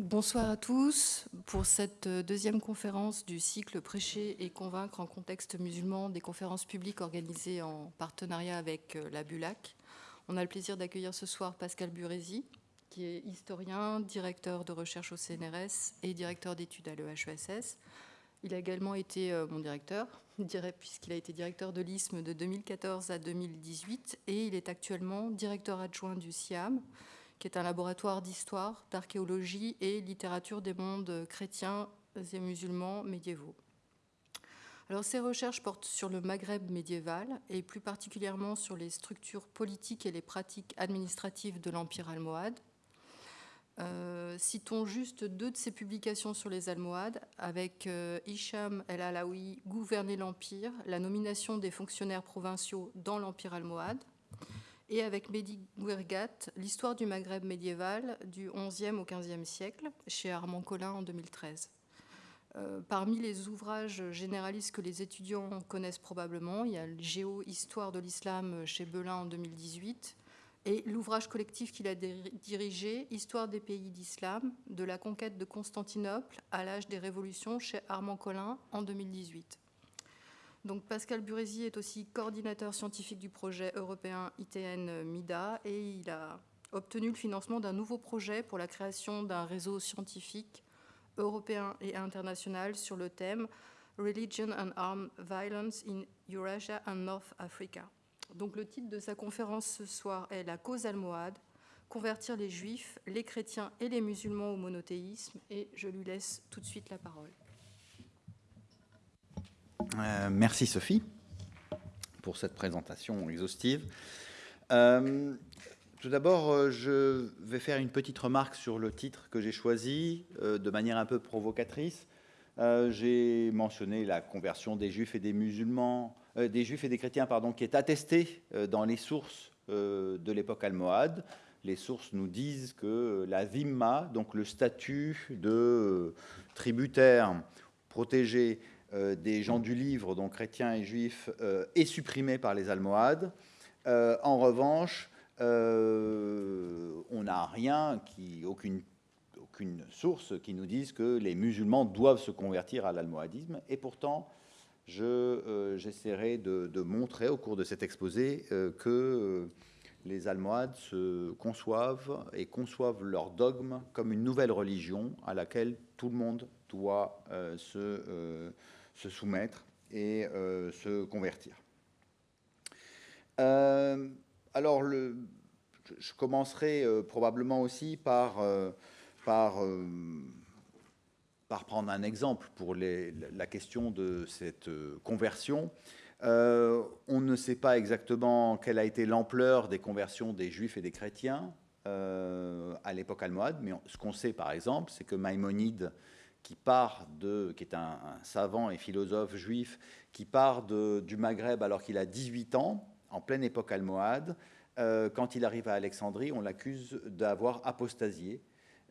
Bonsoir à tous pour cette deuxième conférence du cycle Prêcher et convaincre en contexte musulman des conférences publiques organisées en partenariat avec la BULAC. On a le plaisir d'accueillir ce soir Pascal Burézy, qui est historien, directeur de recherche au CNRS et directeur d'études à l'EHESS. Il a également été euh, mon directeur, puisqu'il a été directeur de l'ISM de 2014 à 2018 et il est actuellement directeur adjoint du SIAM, qui est un laboratoire d'histoire, d'archéologie et littérature des mondes chrétiens et musulmans médiévaux. Alors, ces recherches portent sur le Maghreb médiéval et plus particulièrement sur les structures politiques et les pratiques administratives de l'Empire almohade. Euh, citons juste deux de ses publications sur les Almohades, avec euh, Hicham el-Alaoui, Gouverner l'Empire, la nomination des fonctionnaires provinciaux dans l'Empire almohade, et avec Mehdi Guergat, l'histoire du Maghreb médiéval du XIe au XVe siècle, chez Armand Collin en 2013. Euh, parmi les ouvrages généralistes que les étudiants connaissent probablement, il y a le Géo-Histoire de l'islam chez Belin en 2018 et l'ouvrage collectif qu'il a dirigé, Histoire des pays d'islam, de la conquête de Constantinople à l'âge des révolutions chez Armand Collin en 2018. Pascal Burézy est aussi coordinateur scientifique du projet européen ITN MIDA et il a obtenu le financement d'un nouveau projet pour la création d'un réseau scientifique européen et international sur le thème Religion and Armed Violence in Eurasia and North Africa. Donc le titre de sa conférence ce soir est La cause almohade, convertir les juifs, les chrétiens et les musulmans au monothéisme et je lui laisse tout de suite la parole. Euh, merci Sophie pour cette présentation exhaustive. Euh, tout d'abord, euh, je vais faire une petite remarque sur le titre que j'ai choisi de manière un peu provocatrice. j'ai mentionné la conversion des juifs et des musulmans, des juifs et des chrétiens, pardon, qui est attestée dans les sources de l'époque almohade. Les sources nous disent que la zimma, donc le statut de tributaire protégé des gens du livre, donc chrétiens et juifs, euh, est supprimé par les Almohades. Euh, en revanche, on n'a rien, aucune, source qui nous dise que les musulmans doivent se convertir à l'almohadisme. Et pourtant, j'essaierai de, de, montrer au cours de cet exposé que les Almohades se conçoivent et conçoivent leur dogme comme une nouvelle religion à laquelle tout le monde doit se se soumettre et euh, se convertir. Euh, alors, le, je commencerai euh, probablement aussi par, prendre un exemple pour la question de cette conversion. on ne sait pas exactement quelle a été l'ampleur des conversions des juifs et des chrétiens à l'époque almohade, mais ce qu'on sait par exemple, c'est que Maïmonide qui part de, qui est un, savant et philosophe juif, qui part de, du Maghreb alors qu'il a 18 ans, en pleine époque almohade. Euh, quand il arrive à Alexandrie, on l'accuse d'avoir apostasié,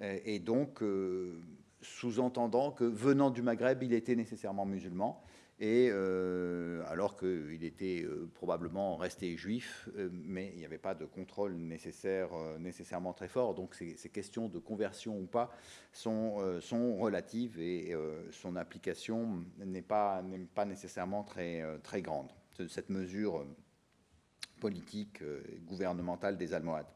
euh, et donc euh, sous-entendant que venant du Maghreb, il était nécessairement musulman et euh, alors qu'il était euh, probablement resté juif, euh, mais il n'y avait pas de contrôle nécessaire, nécessairement très fort. Donc ces, questions de conversion ou pas sont, sont relatives et son application n'est pas, pas nécessairement très, très grande, cette mesure politique et gouvernementale des Almohades.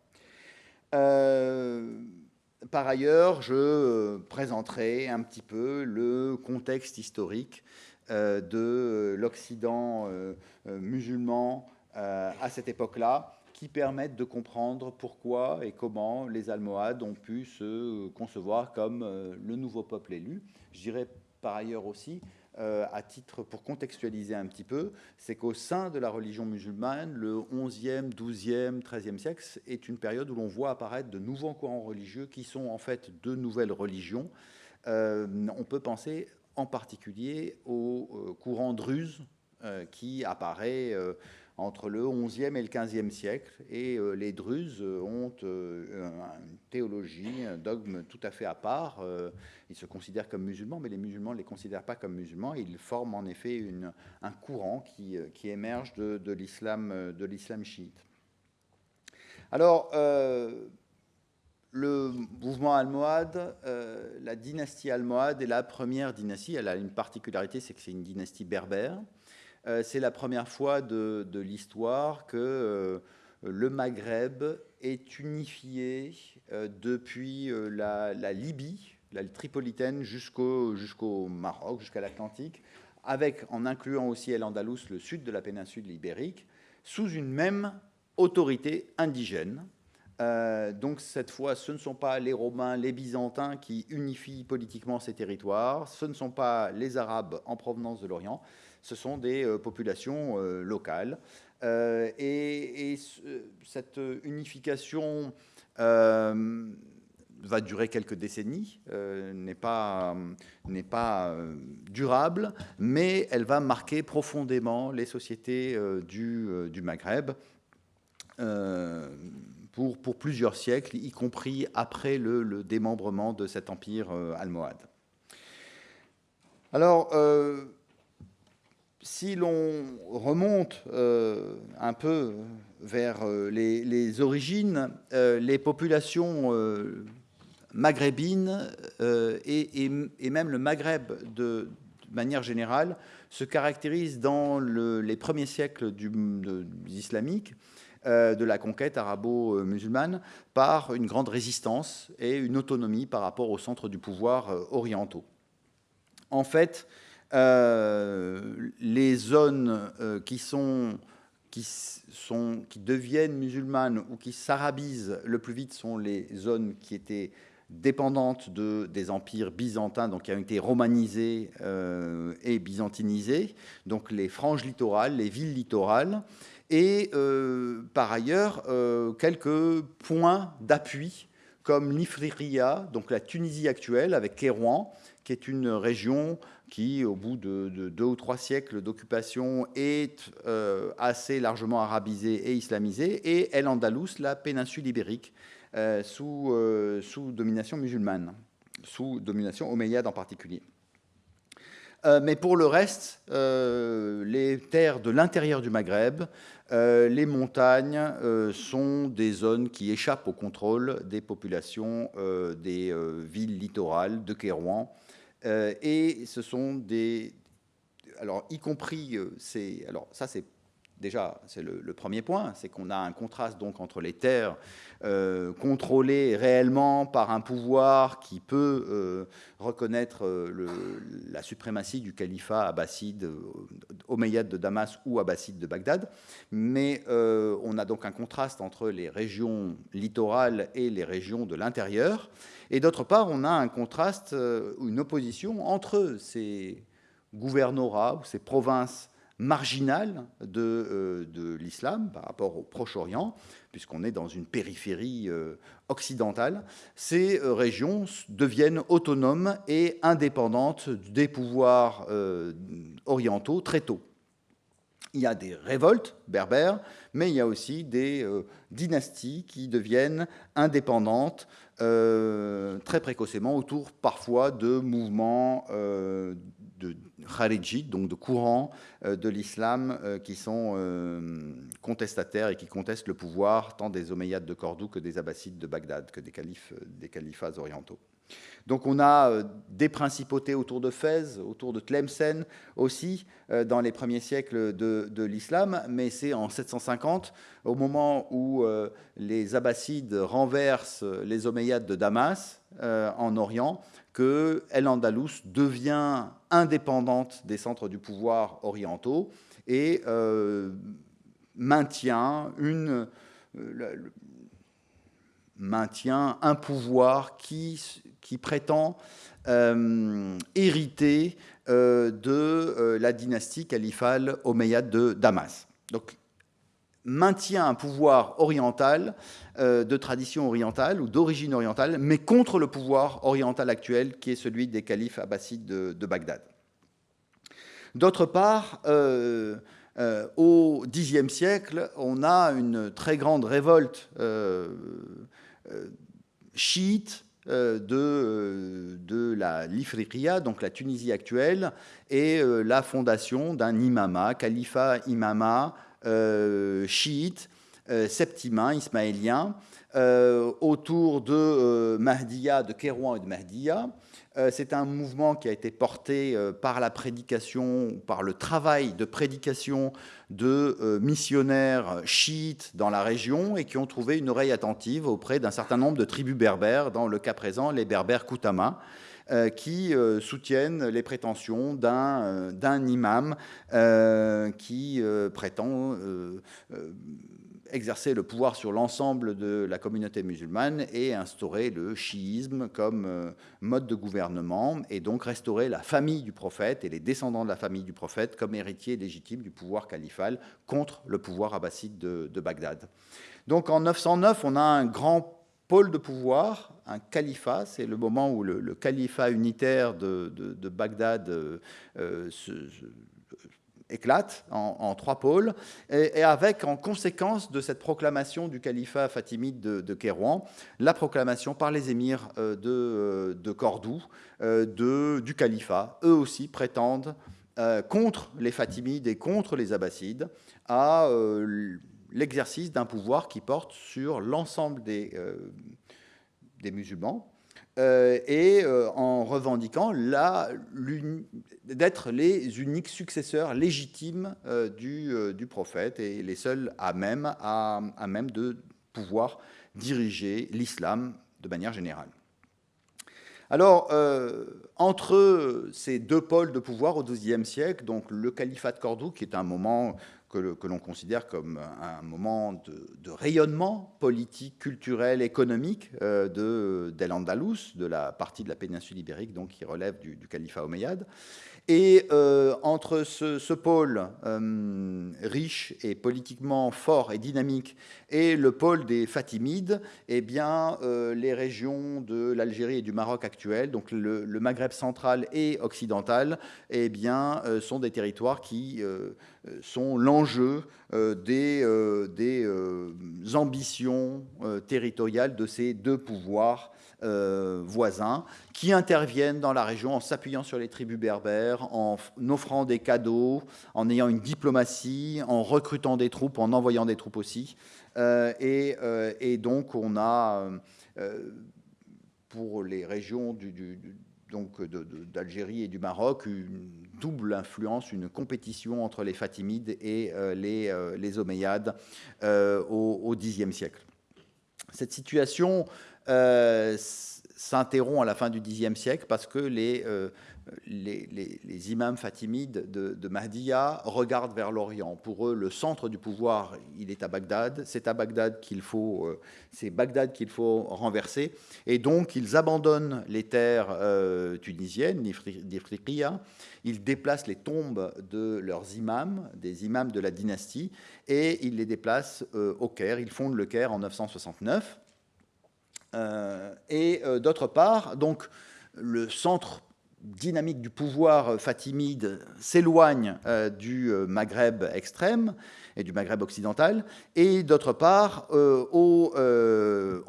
par ailleurs, je présenterai un petit peu le contexte historique de l'Occident euh, euh, musulman à cette époque-là, qui permettent de comprendre pourquoi et comment les Almohades ont pu se concevoir comme le nouveau peuple élu. Je dirais par ailleurs aussi, à titre pour contextualiser un petit peu, c'est qu'au sein de la religion musulmane, le 11e, 12e, 13e siècle est une période où l'on voit apparaître de nouveaux courants religieux qui sont en fait de nouvelles religions. on peut penser particulier au euh, courant druze euh, qui apparaît euh, entre le XIe et le XVe siècle. Et les Druzes ont une théologie, un dogme tout à fait à part. Ils se considèrent comme musulmans, mais les musulmans ne les considèrent pas comme musulmans. Ils forment en effet un courant qui, émerge de, de l'islam chiite. Alors, le mouvement almohade, la dynastie almohade est la première dynastie. Elle a une particularité, c'est que c'est une dynastie berbère. c'est la première fois de, l'histoire que le Maghreb est unifié depuis la, Libye, la tripolitaine, jusqu'au Maroc, jusqu'à l'Atlantique, avec, en incluant aussi El Andalus, le sud de la péninsule ibérique, sous une même autorité indigène. Euh, donc cette fois, ce ne sont pas les Romains, les Byzantins qui unifient politiquement ces territoires, ce ne sont pas les Arabes en provenance de l'Orient, ce sont des euh, populations euh, locales. et, cette unification va durer quelques décennies, euh, n'est pas, n'est pas euh, durable, mais elle va marquer profondément les sociétés euh, du, du, Maghreb pour, plusieurs siècles, y compris après le, démembrement de cet empire almohade. Alors, si l'on remonte un peu vers les, origines, les populations maghrébine euh, et, même le Maghreb de, manière générale se caractérise dans les premiers siècles du, islamique euh, de la conquête arabo-musulmane par une grande résistance et une autonomie par rapport au centre du pouvoir euh, orientaux. En fait, les zones qui sont qui, sont, qui deviennent musulmanes ou qui s'arabisent le plus vite sont les zones qui étaient dépendantes de, des empires byzantins, donc qui ont été romanisés euh, et byzantinisés, donc les franges littorales, les villes littorales, et euh, par ailleurs euh, quelques points d'appui comme l'Ifriqiya, donc la Tunisie actuelle avec Kérouan, qui est une région qui, au bout de, deux ou trois siècles d'occupation, est assez largement arabisée et islamisée, et El Andalus, la péninsule ibérique, euh, sous, euh, domination musulmane, sous domination omeyyade en particulier. Euh, mais pour le reste, les terres de l'intérieur du Maghreb, les montagnes sont des zones qui échappent au contrôle des populations des villes littorales de Kérouan. et ce sont des... Alors, y compris, c'est, alors ça c'est déjà, c'est le, premier point, c'est qu'on a un contraste donc entre les terres euh, contrôlées réellement par un pouvoir qui peut euh, reconnaître euh, la suprématie du califat abbasside, omeyyade de Damas ou abbasside de Bagdad, mais on a donc un contraste entre les régions littorales et les régions de l'intérieur, et d'autre part, on a un contraste, une opposition entre ces gouvernorats ou ces provinces marginale de, euh, de l'islam par rapport au Proche-Orient, puisqu'on est dans une périphérie euh, occidentale, ces euh, régions deviennent autonomes et indépendantes des pouvoirs orientaux très tôt. Il y a des révoltes berbères, mais il y a aussi des dynasties qui deviennent indépendantes très précocement autour parfois de mouvements de Kharijit, donc de courants euh, de l'islam euh, qui sont euh, contestataires et qui contestent le pouvoir tant des Omeyyades de Cordoue que des Abbassides de Bagdad, que des, califats orientaux. Donc on a des principautés autour de Fès, autour de Tlemcen aussi, dans les premiers siècles de, de l'islam, mais c'est en 750, au moment où les Abbassides renversent les Omeyyades de Damas en Orient, que El devient indépendante des centres du pouvoir orientaux et euh, euh, maintient un pouvoir qui, prétend euh, hériter de la dynastie califale omeyyade de Damas. Maintient un pouvoir oriental, euh, de tradition orientale ou d'origine orientale, mais contre le pouvoir oriental actuel qui est celui des califes abbassides de, Bagdad. D'autre part, euh, euh, au Xe siècle, on a une très grande révolte chiite de, la l'Ifriqiya, donc la Tunisie actuelle, et la fondation d'un imama, califat imama, euh, chiite septimains ismaéliens autour de Mahdiya, de Kérouan et de Mahdiya. C'est un mouvement qui a été porté par la prédication, par le travail de prédication de missionnaires chiites dans la région et qui ont trouvé une oreille attentive auprès d'un certain nombre de tribus berbères, dans le cas présent les berbères Koutama. Euh, qui euh, soutiennent les prétentions d'un euh, imam qui prétend exercer le pouvoir sur l'ensemble de la communauté musulmane et instaurer le chiisme comme mode de gouvernement et donc restaurer la famille du prophète et les descendants de la famille du prophète comme héritiers légitimes du pouvoir califal contre le pouvoir abbasside de, de Bagdad. Donc en 909, on a un grand pôle de pouvoir, un califat, c'est le moment où le, califat unitaire de, Bagdad euh, euh, se, éclate en, trois pôles, et, avec en conséquence de cette proclamation du califat fatimide de, de Kérouan, la proclamation par les émirs euh, de, Cordoue du califat. Eux aussi prétendent, contre les fatimides et contre les abbassides, à l'exercice d'un pouvoir qui porte sur l'ensemble des, euh, des musulmans euh, et euh, en revendiquant d'être les uniques successeurs légitimes du, du, prophète et les seuls à même, à, à même de pouvoir diriger l'islam de manière générale. Alors, entre ces deux pôles de pouvoir au XIIe siècle, donc le califat de Cordoue, qui est un moment que, l'on considère comme un moment de, rayonnement politique, culturel, économique euh, de d'El-Andalus, de la partie de la péninsule ibérique donc, qui relève du, du califat omeyyade. Et euh, entre ce, pôle euh, riche et politiquement fort et dynamique et le pôle des Fatimides, eh bien, euh, les régions de l'Algérie et du Maroc actuels, donc le, Maghreb central et occidental, eh bien, sont des territoires qui sont l'enjeu des ambitions territoriales de ces deux pouvoirs euh, voisins qui interviennent dans la région en s'appuyant sur les tribus berbères, en offrant des cadeaux, en ayant une diplomatie, en recrutant des troupes, en envoyant des troupes aussi. Euh, euh, et, donc on a, pour les régions donc d'Algérie et du Maroc, une double influence, une compétition entre les Fatimides et les, les Omeyyades au Xe siècle. Cette situation euh, s'interrompt à la fin du Xe siècle parce que les, euh, les, imams fatimides de, de Mahdiya regardent vers l'Orient. Pour eux, le centre du pouvoir, il est à Bagdad. C'est à Bagdad qu'il faut, euh, faut renverser. Et donc, ils abandonnent les terres tunisiennes, d'Ifriqiya. Ils déplacent les tombes de leurs imams, des imams de la dynastie, et ils les déplacent au Caire. Ils fondent le Caire en 969. Euh, et euh, d'autre part, donc, le centre dynamique du pouvoir fatimide s'éloigne euh, du Maghreb extrême et du Maghreb occidental, et d'autre part, au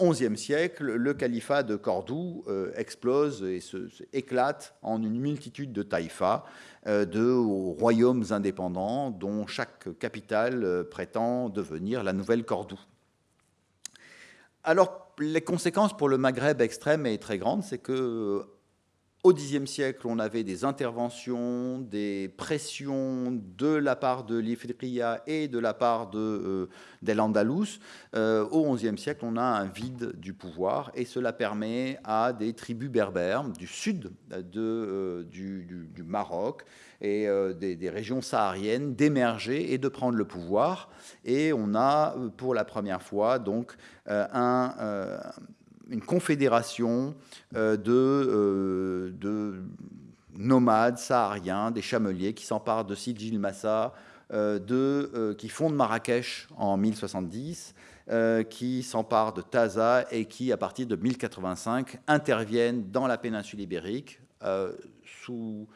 XIe siècle, le califat de Cordoue explose et se, éclate en une multitude de taïfas, de royaumes indépendants dont chaque capitale prétend devenir la nouvelle Cordoue. Alors, les conséquences pour le Maghreb extrême est très grande, c'est que au Xe siècle, on avait des interventions, des pressions de la part de l'Ifriqiya et de la part de, euh, l'Andalous. Euh, au XIe siècle, on a un vide du pouvoir et cela permet à des tribus berbères du sud euh, du, Maroc et des, des, régions sahariennes d'émerger et de prendre le pouvoir. Et on a pour la première fois donc un une confédération euh, euh, de, nomades sahariens, des chameliers qui s'emparent de Sidi Massa, euh, qui fondent Marrakech en 1070, qui s'emparent de Taza et qui, à partir de 1085, interviennent dans la péninsule ibérique sous,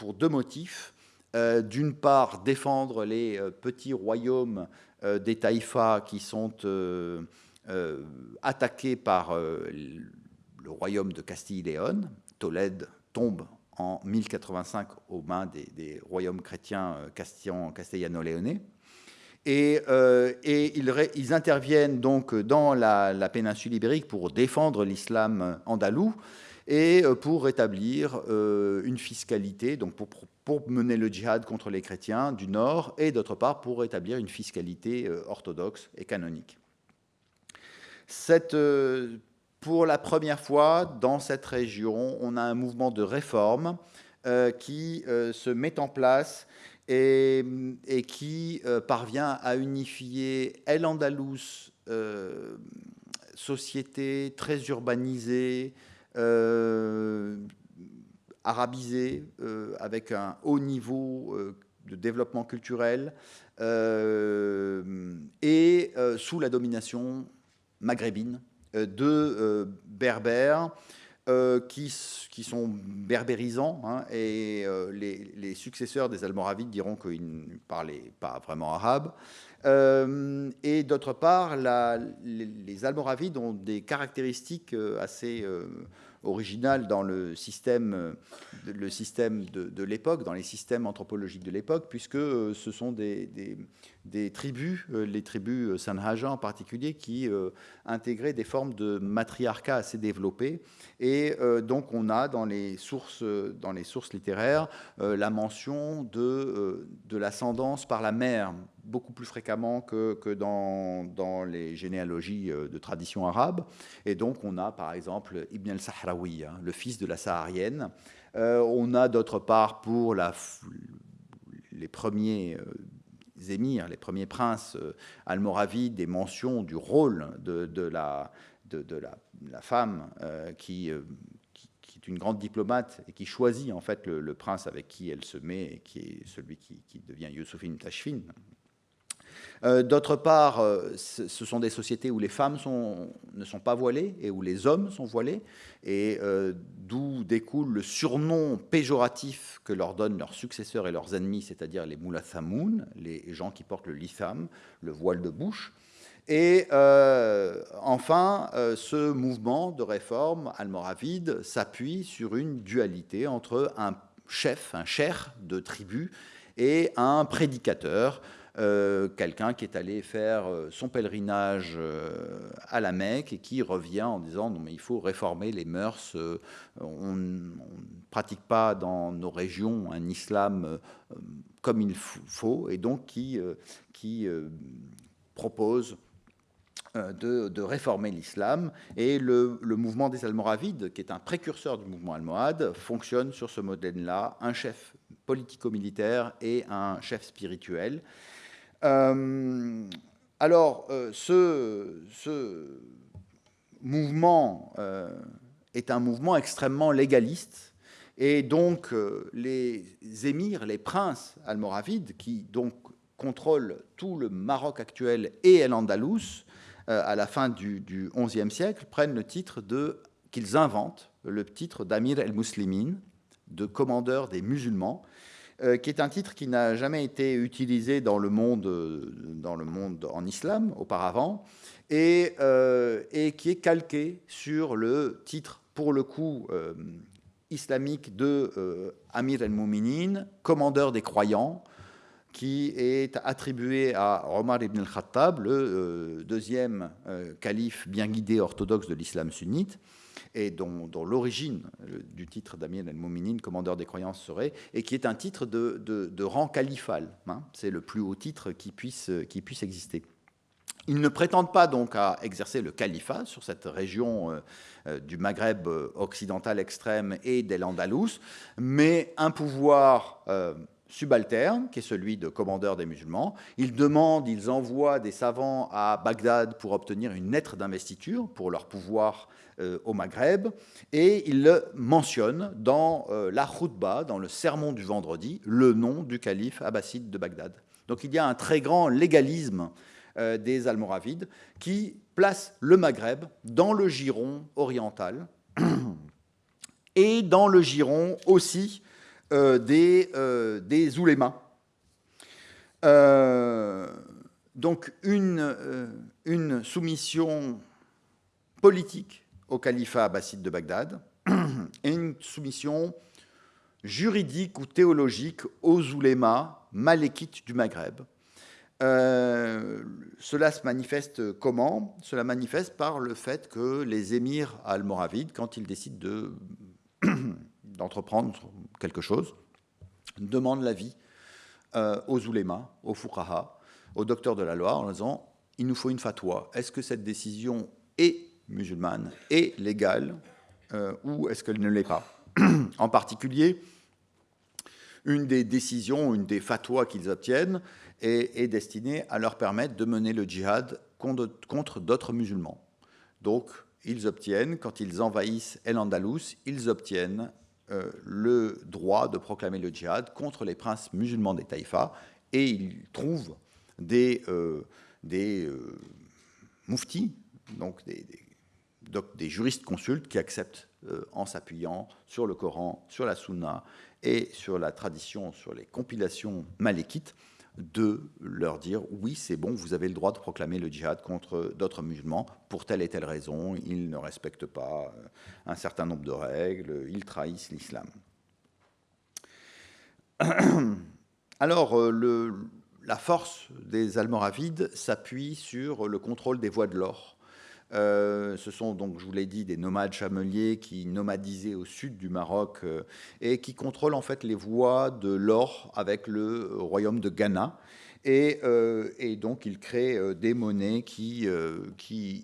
pour deux motifs. D'une part, défendre les petits royaumes des taïfas qui sont euh, attaqué par euh, le royaume de Castille et Léon. Tolède tombe en 1085 aux mains des, royaumes chrétiens euh, castellano-léonais. Et, ils, interviennent donc dans la, péninsule ibérique pour défendre l'islam andalou et pour rétablir une fiscalité, donc pour, mener le djihad contre les chrétiens du nord, et d'autre part pour rétablir une fiscalité orthodoxe et canonique. Pour la première fois, dans cette région, on a un mouvement de réforme euh, qui euh, se met en place et, qui euh, parvient à unifier El Andalus, société très urbanisée, arabisée, avec un haut niveau de développement culturel, et sous la domination maghrébine euh, de euh, berbères euh, qui, qui, sont berbérisants, hein, et les, successeurs des Almoravides diront qu'ils ne parlaient pas vraiment arabe. Et d'autre part, les, Almoravides ont des caractéristiques assez originales dans le système, le système de, l'époque, dans les systèmes anthropologiques de l'époque, puisque ce sont des tribus, euh, les tribus euh, Sanhaja en particulier, qui euh, intégraient des formes de matriarcat assez développées. Et donc on a dans les sources, dans les sources littéraires la mention de, de l'ascendance par la mère, beaucoup plus fréquemment que, que dans, dans, les généalogies de tradition arabe. Et donc on a par exemple Ibn al-Sahraoui, hein, le fils de la Saharienne. on a d'autre part pour les premiers émirs, les premiers princes euh, almoravides, des mentions du rôle de, la, de, la, femme euh, qui, euh, qui, qui, est une grande diplomate et qui choisit en fait le, prince avec qui elle se met, et qui est celui qui, devient Youssoufine Tashfin. Euh, d'autre part, euh, ce sont des sociétés où les femmes ne sont pas voilées et où les hommes sont voilés, et euh, d'où découle le surnom péjoratif que leur donnent leurs successeurs et leurs ennemis, c'est-à-dire les mulathamoun, les gens qui portent le litham, le voile de bouche. Et enfin, ce mouvement de réforme almoravide s'appuie sur une dualité entre un chef, un cher de tribu, et un prédicateur, euh, quelqu'un qui est allé faire euh, son pèlerinage euh, à la Mecque et qui revient en disant non mais il faut réformer les mœurs, on ne pratique pas dans nos régions un islam comme il faut et donc qui, qui propose de, réformer l'islam. Et le, le, mouvement des Almoravides, qui est un précurseur du mouvement almohade, fonctionne sur ce modèle-là, un chef politico-militaire et un chef spirituel. Euh, alors, euh, ce, mouvement euh, est un mouvement extrêmement légaliste, et donc les émirs, les princes almoravides, qui contrôlent tout le Maroc actuel et El Andalus, à la fin du, XIe siècle, prennent le titre qu'ils inventent, le titre d'Amir el-Muslimin, de commandeur des musulmans, euh, qui est un titre qui n'a jamais été utilisé dans le monde, euh, dans le monde en islam auparavant, et, euh, et qui est calqué sur le titre, pour le coup, islamique de Amir el-Mouminin, commandeur des croyants, qui est attribué à Omar ibn al-Khattab, le deuxième calife bien guidé orthodoxe de l'islam sunnite et dont, l'origine du titre d'Amir el-Mouminin, commandeur des croyances, serait, et qui est un titre de, rang califal. Hein. C'est le plus haut titre qui puisse, qui puisse exister. Ils ne prétendent pas donc à exercer le califat sur cette région euh, euh, du Maghreb euh, occidental extrême et d'El Andalus, mais un pouvoir subalterne, qui est celui de commandeur des musulmans. Ils demandent, ils envoient des savants à Bagdad pour obtenir une lettre d'investiture pour leur pouvoir euh, au Maghreb, et ils le mentionnent dans euh, la khutbah, dans le sermon du vendredi, le nom du calife abbasside de Bagdad. Donc il y a un très grand légalisme euh, des Almoravides qui place le Maghreb dans le giron oriental et dans le giron aussi des, euh, des oulémas. Euh, donc une, soumission politique au califat abbasside de Bagdad et une soumission juridique ou théologique aux oulémas malékites du Maghreb. cela se manifeste comment? Cela manifeste par le fait que les émirs almoravides, quand ils décident d'entreprendre quelque chose, demandent l'avis aux oulémas, aux fuqaha, aux docteurs de la loi, en disant il nous faut une fatwa. Est-ce que cette décision est musulmane, est légale, ou est-ce qu'elle ne l'est pas En particulier, une des décisions, une des fatwas qu'ils obtiennent est, destinée à leur permettre de mener le djihad contre, d'autres musulmans. Donc, ils obtiennent, quand ils envahissent El Andalus, ils obtiennent euh, le droit de proclamer le djihad contre les princes musulmans des taïfas. Et ils trouvent des, euh, des euh, muftis, donc des, des, juristes consultes qui acceptent, en s'appuyant sur le Coran, sur la Sunna et sur la tradition, sur les compilations malékites, de leur dire oui, c'est bon, vous avez le droit de proclamer le djihad contre d'autres musulmans pour telle et telle raison. Ils ne respectent pas euh, un certain nombre de règles, ils trahissent l'islam. Alors, euh, la force des Almoravides s'appuie sur le contrôle des voies de l'or euh, ce sont donc, je vous l'ai dit, des nomades chameliers qui nomadisaient au sud du Maroc euh, et qui contrôlent en fait les voies de l'or avec le royaume de Ghana. Et, euh, donc, ils créent des monnaies qui,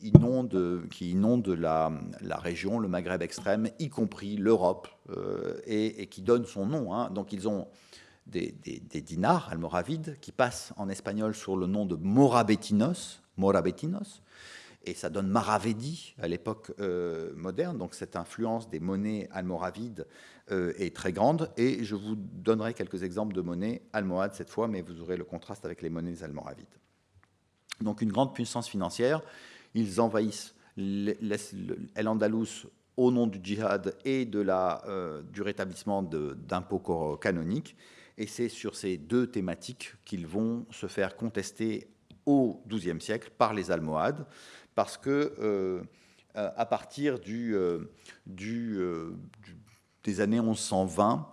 inondent, qui inondent la, région, le Maghreb extrême, y compris l'Europe, et, qui donnent son nom. Hein. Donc, ils ont des, des, des, dinars almoravides qui passent en espagnol sur le nom de morabetinos, morabetinos et ça donne Maravedi à l'époque euh, moderne. Donc cette influence des monnaies almoravides euh, est très grande. Et je vous donnerai quelques exemples de monnaies almohades cette fois, mais vous aurez le contraste avec les monnaies almoravides. Donc une grande puissance financière. Ils envahissent El Andalus au nom du djihad et de la, euh, du rétablissement d'impôts canoniques. Et c'est sur ces deux thématiques qu'ils vont se faire contester au XIIe siècle par les Almohades parce que euh, à partir euh, euh, des années 1120,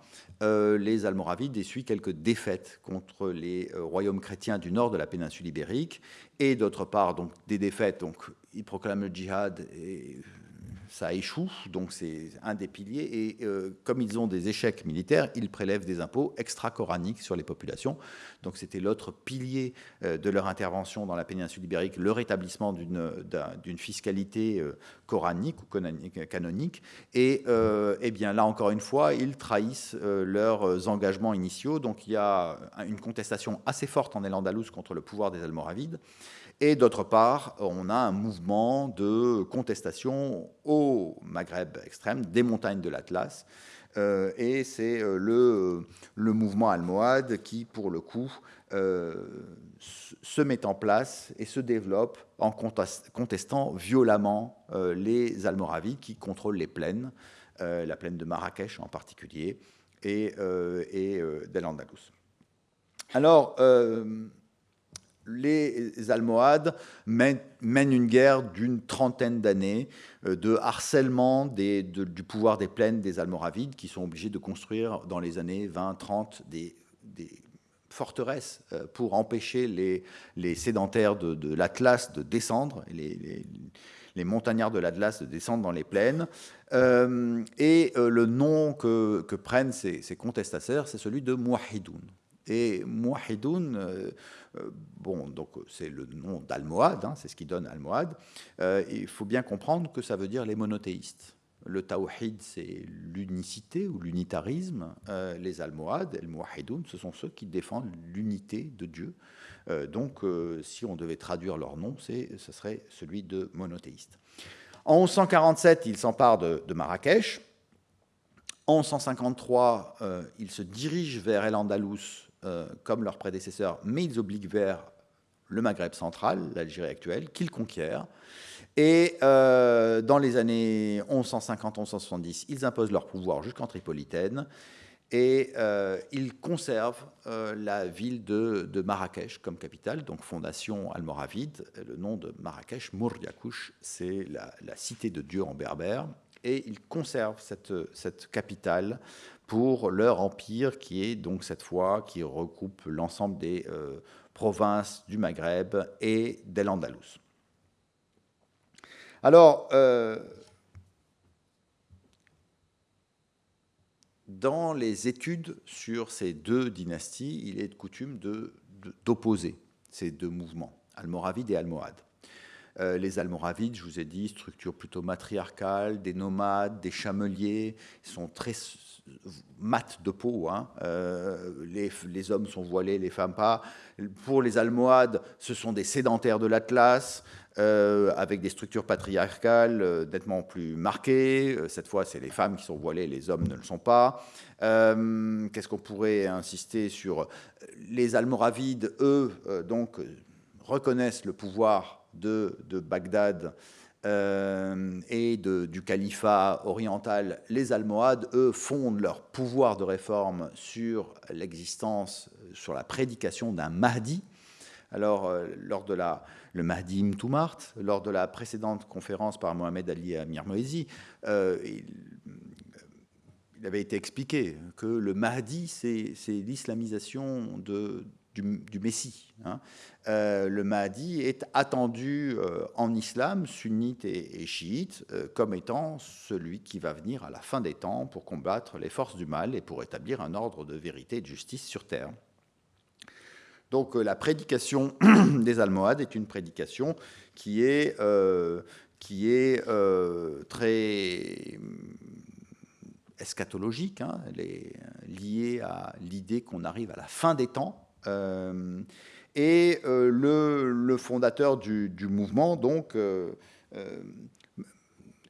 les Almoravides essuient quelques défaites contre les royaumes chrétiens du nord de la péninsule ibérique, et d'autre part, donc, des défaites, donc, ils proclament le djihad et ça échoue, donc c'est un des piliers. Et euh, comme ils ont des échecs militaires, ils prélèvent des impôts extra-coraniques sur les populations. Donc c'était l'autre pilier euh, de leur intervention dans la péninsule ibérique, le rétablissement d'une fiscalité euh, coranique ou canonique. Et eh bien là, encore une fois, ils trahissent leurs engagements initiaux. Donc il y a une contestation assez forte en El-Andalus contre le pouvoir des Almoravides. Et d'autre part, on a un mouvement de contestation au Maghreb extrême, des montagnes de l'Atlas. Euh, et c'est euh, le, le, mouvement almohade qui, pour le coup, euh, se met en place et se développe en contestant violemment les Almoravides qui contrôlent les plaines, la plaine de Marrakech en particulier, et, et d'El-Andalus. Alors, les Almohades mènent, une guerre d'une trentaine d'années euh, de harcèlement du pouvoir des plaines des Almoravides qui sont obligés de construire dans les années 20-30 des, forteresses euh, pour empêcher les, sédentaires de, l'Atlas de descendre, les, montagnards de l'Atlas de descendre dans les plaines. Euh, et le nom que, prennent ces, ces c'est celui de Mouahidoun. Et Mouahidoun, bon, donc c'est le nom d'Almohad, hein, c'est ce qui donne Almohad. Euh, il faut bien comprendre que ça veut dire les monothéistes. Le tawhid, c'est l'unicité ou l'unitarisme. les Almohades, el Mouahidoun, ce sont ceux qui défendent l'unité de Dieu. donc, si on devait traduire leur nom, ce serait celui de monothéiste. En 1147, il s'empare de, Marrakech. En 1153, il se dirige vers El-Andalus euh, comme leurs prédécesseurs, mais ils obliguent vers le Maghreb central, l'Algérie actuelle, qu'ils conquièrent. Et euh, dans les années 1150-1170, ils imposent leur pouvoir jusqu'en Tripolitaine et euh, ils conservent la ville de, Marrakech comme capitale, donc fondation almoravide. Le nom de Marrakech, Mourdiakouch, c'est la, cité de Dieu en berbère. et ils conservent cette capitale pour leur empire qui est donc cette fois qui recoupe l'ensemble des euh, provinces du Maghreb et d'El Andalus. Alors, euh, dans les études sur ces deux dynasties, il est de coutume d'opposer ces deux mouvements, almoravide et almohade. Euh, les Almoravides, je vous ai dit, structure plutôt matriarcale, des nomades, des chameliers, sont très mat de peau. Hein. Euh, les, hommes sont voilés, les femmes pas. Pour les Almohades, ce sont des sédentaires de l'Atlas, euh, avec des structures patriarcales euh, nettement plus marquées. Cette fois, c'est les femmes qui sont voilées, les hommes ne le sont pas. Qu'est-ce qu'on pourrait insister sur Les Almoravides, eux, donc, reconnaissent le pouvoir de, de Bagdad euh, et du califat oriental, les Almohades, eux, fondent leur pouvoir de réforme sur l'existence, sur la prédication d'un Mahdi. Alors, euh, lors de la, le Mahdi Mtoumart, lors de la précédente conférence par Mohamed Ali Amir Moezi, euh, il, avait été expliqué que le Mahdi, c'est l'islamisation de, du, Messie. Hein. Euh, le Mahdi est attendu euh, en islam, sunnite et, chiite, euh, comme étant celui qui va venir à la fin des temps pour combattre les forces du mal et pour établir un ordre de vérité et de justice sur terre. Donc la prédication des Almohades est une prédication qui est, très eschatologique, hein. liée à l'idée qu'on arrive à la fin des temps, et euh, le, fondateur du, mouvement, donc, euh,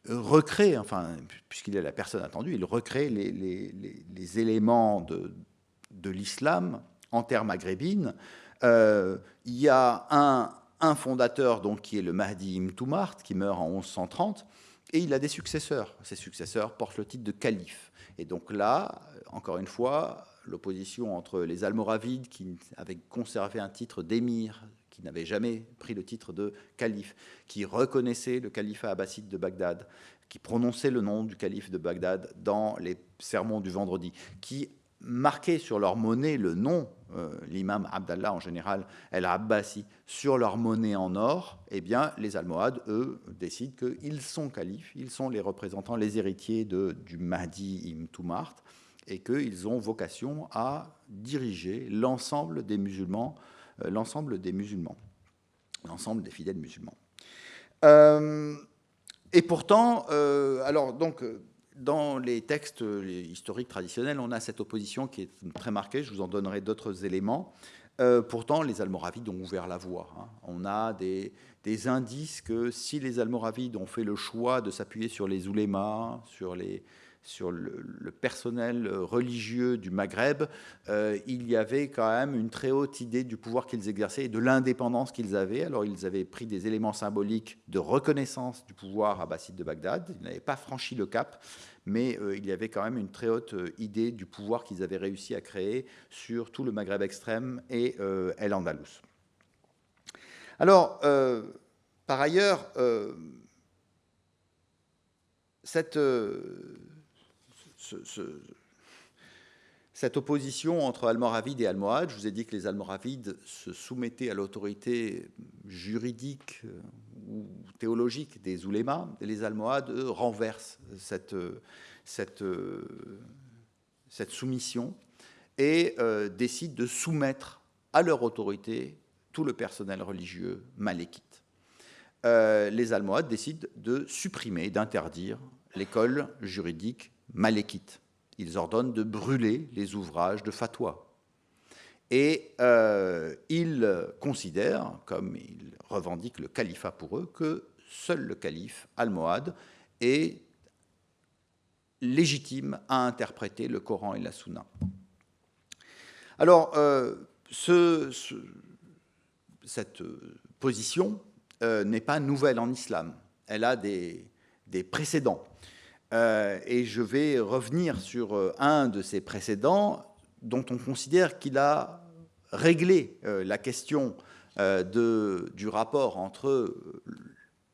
recrée, enfin, puisqu'il est la personne attendue, il recrée les, éléments de, l'islam en terre maghrébine. il y a un, fondateur donc, qui est le Mahdi Mtoumart, qui meurt en 1130, et il a des successeurs. Ses successeurs portent le titre de calife. Et donc là, encore une fois, l'opposition entre les Almoravides, qui avaient conservé un titre d'émir, qui n'avaient jamais pris le titre de calife, qui reconnaissaient le califat abbasside de Bagdad, qui prononçaient le nom du calife de Bagdad dans les sermons du vendredi, qui marquaient sur leur monnaie le nom, euh, l'imam Abdallah en général, el-Abbasi, sur leur monnaie en or, eh bien, les Almohades, eux, décident qu'ils sont califes, ils sont les représentants, les héritiers de, du Mahdi Ibn Toumart, et qu'ils ont vocation à diriger l'ensemble des musulmans, euh, l'ensemble des musulmans, l'ensemble des fidèles musulmans. Euh, et pourtant, euh, alors donc, dans les textes historiques traditionnels, on a cette opposition qui est très marquée. Je vous en donnerai d'autres éléments. pourtant, les Almoravides ont ouvert la voie. Hein. On a des, indices que si les Almoravides ont fait le choix de s'appuyer sur les oulémas, sur les, sur le, personnel religieux du Maghreb, euh, il y avait quand même une très haute idée du pouvoir qu'ils exerçaient et de l'indépendance qu'ils avaient. Alors ils avaient pris des éléments symboliques de reconnaissance du pouvoir abbasside de Bagdad. Ils n'avaient pas franchi le cap, mais euh, il y avait quand même une très haute euh, idée du pouvoir qu'ils avaient réussi à créer sur tout le Maghreb extrême et El Andalus. Alors, par ailleurs, cette cette opposition entre Almoravides et Almohades, je vous ai dit que les Almoravides se soumettaient à l'autorité juridique euh, ou théologique des oulémas, les Almohades, renversent cette, cette, cette soumission et euh, décident de soumettre à leur autorité tout le personnel religieux malékite. Euh, les Almohades décident de supprimer, d'interdire l'école juridique malékite. Ils ordonnent de brûler les ouvrages de fatwa. Et euh, ils considèrent, comme ils revendiquent le califat pour eux, que seul le calife almohade est légitime à interpréter le Coran et la Sunna. Alors, euh, cette position euh, n'est pas nouvelle en islam. Elle a des précédents. Euh, et je vais revenir sur euh, un de ces précédents dont on considère qu'il a réglé euh, la question du rapport entre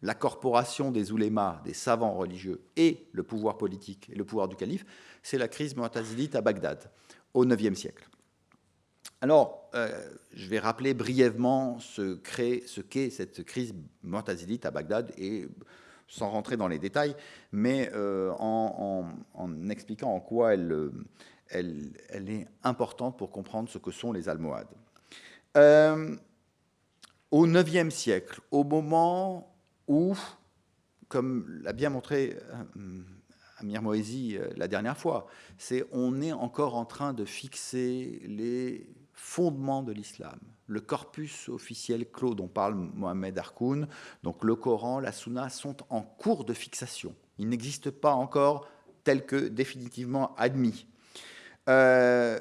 la corporation des oulémas, des savants religieux, et le pouvoir politique et le pouvoir du calife, c'est la crise mu'tazilite à Bagdad, au IXe siècle. Alors, je vais rappeler brièvement ce qu'est cette crise mu'tazilite à Bagdad, et sans rentrer dans les détails, mais euh, en, expliquant en quoi elle, elle, est importante pour comprendre ce que sont les Almohades. Euh, au IXe siècle, au moment où, comme l'a bien montré euh, Amir Moesi euh, la dernière fois, c'est on est encore en train de fixer les fondements de l'islam, le corpus officiel clos dont parle Mohamed Harkoun, donc le Coran, la Sunna sont en cours de fixation. Ils n'existent pas encore tels que définitivement admis. Euh,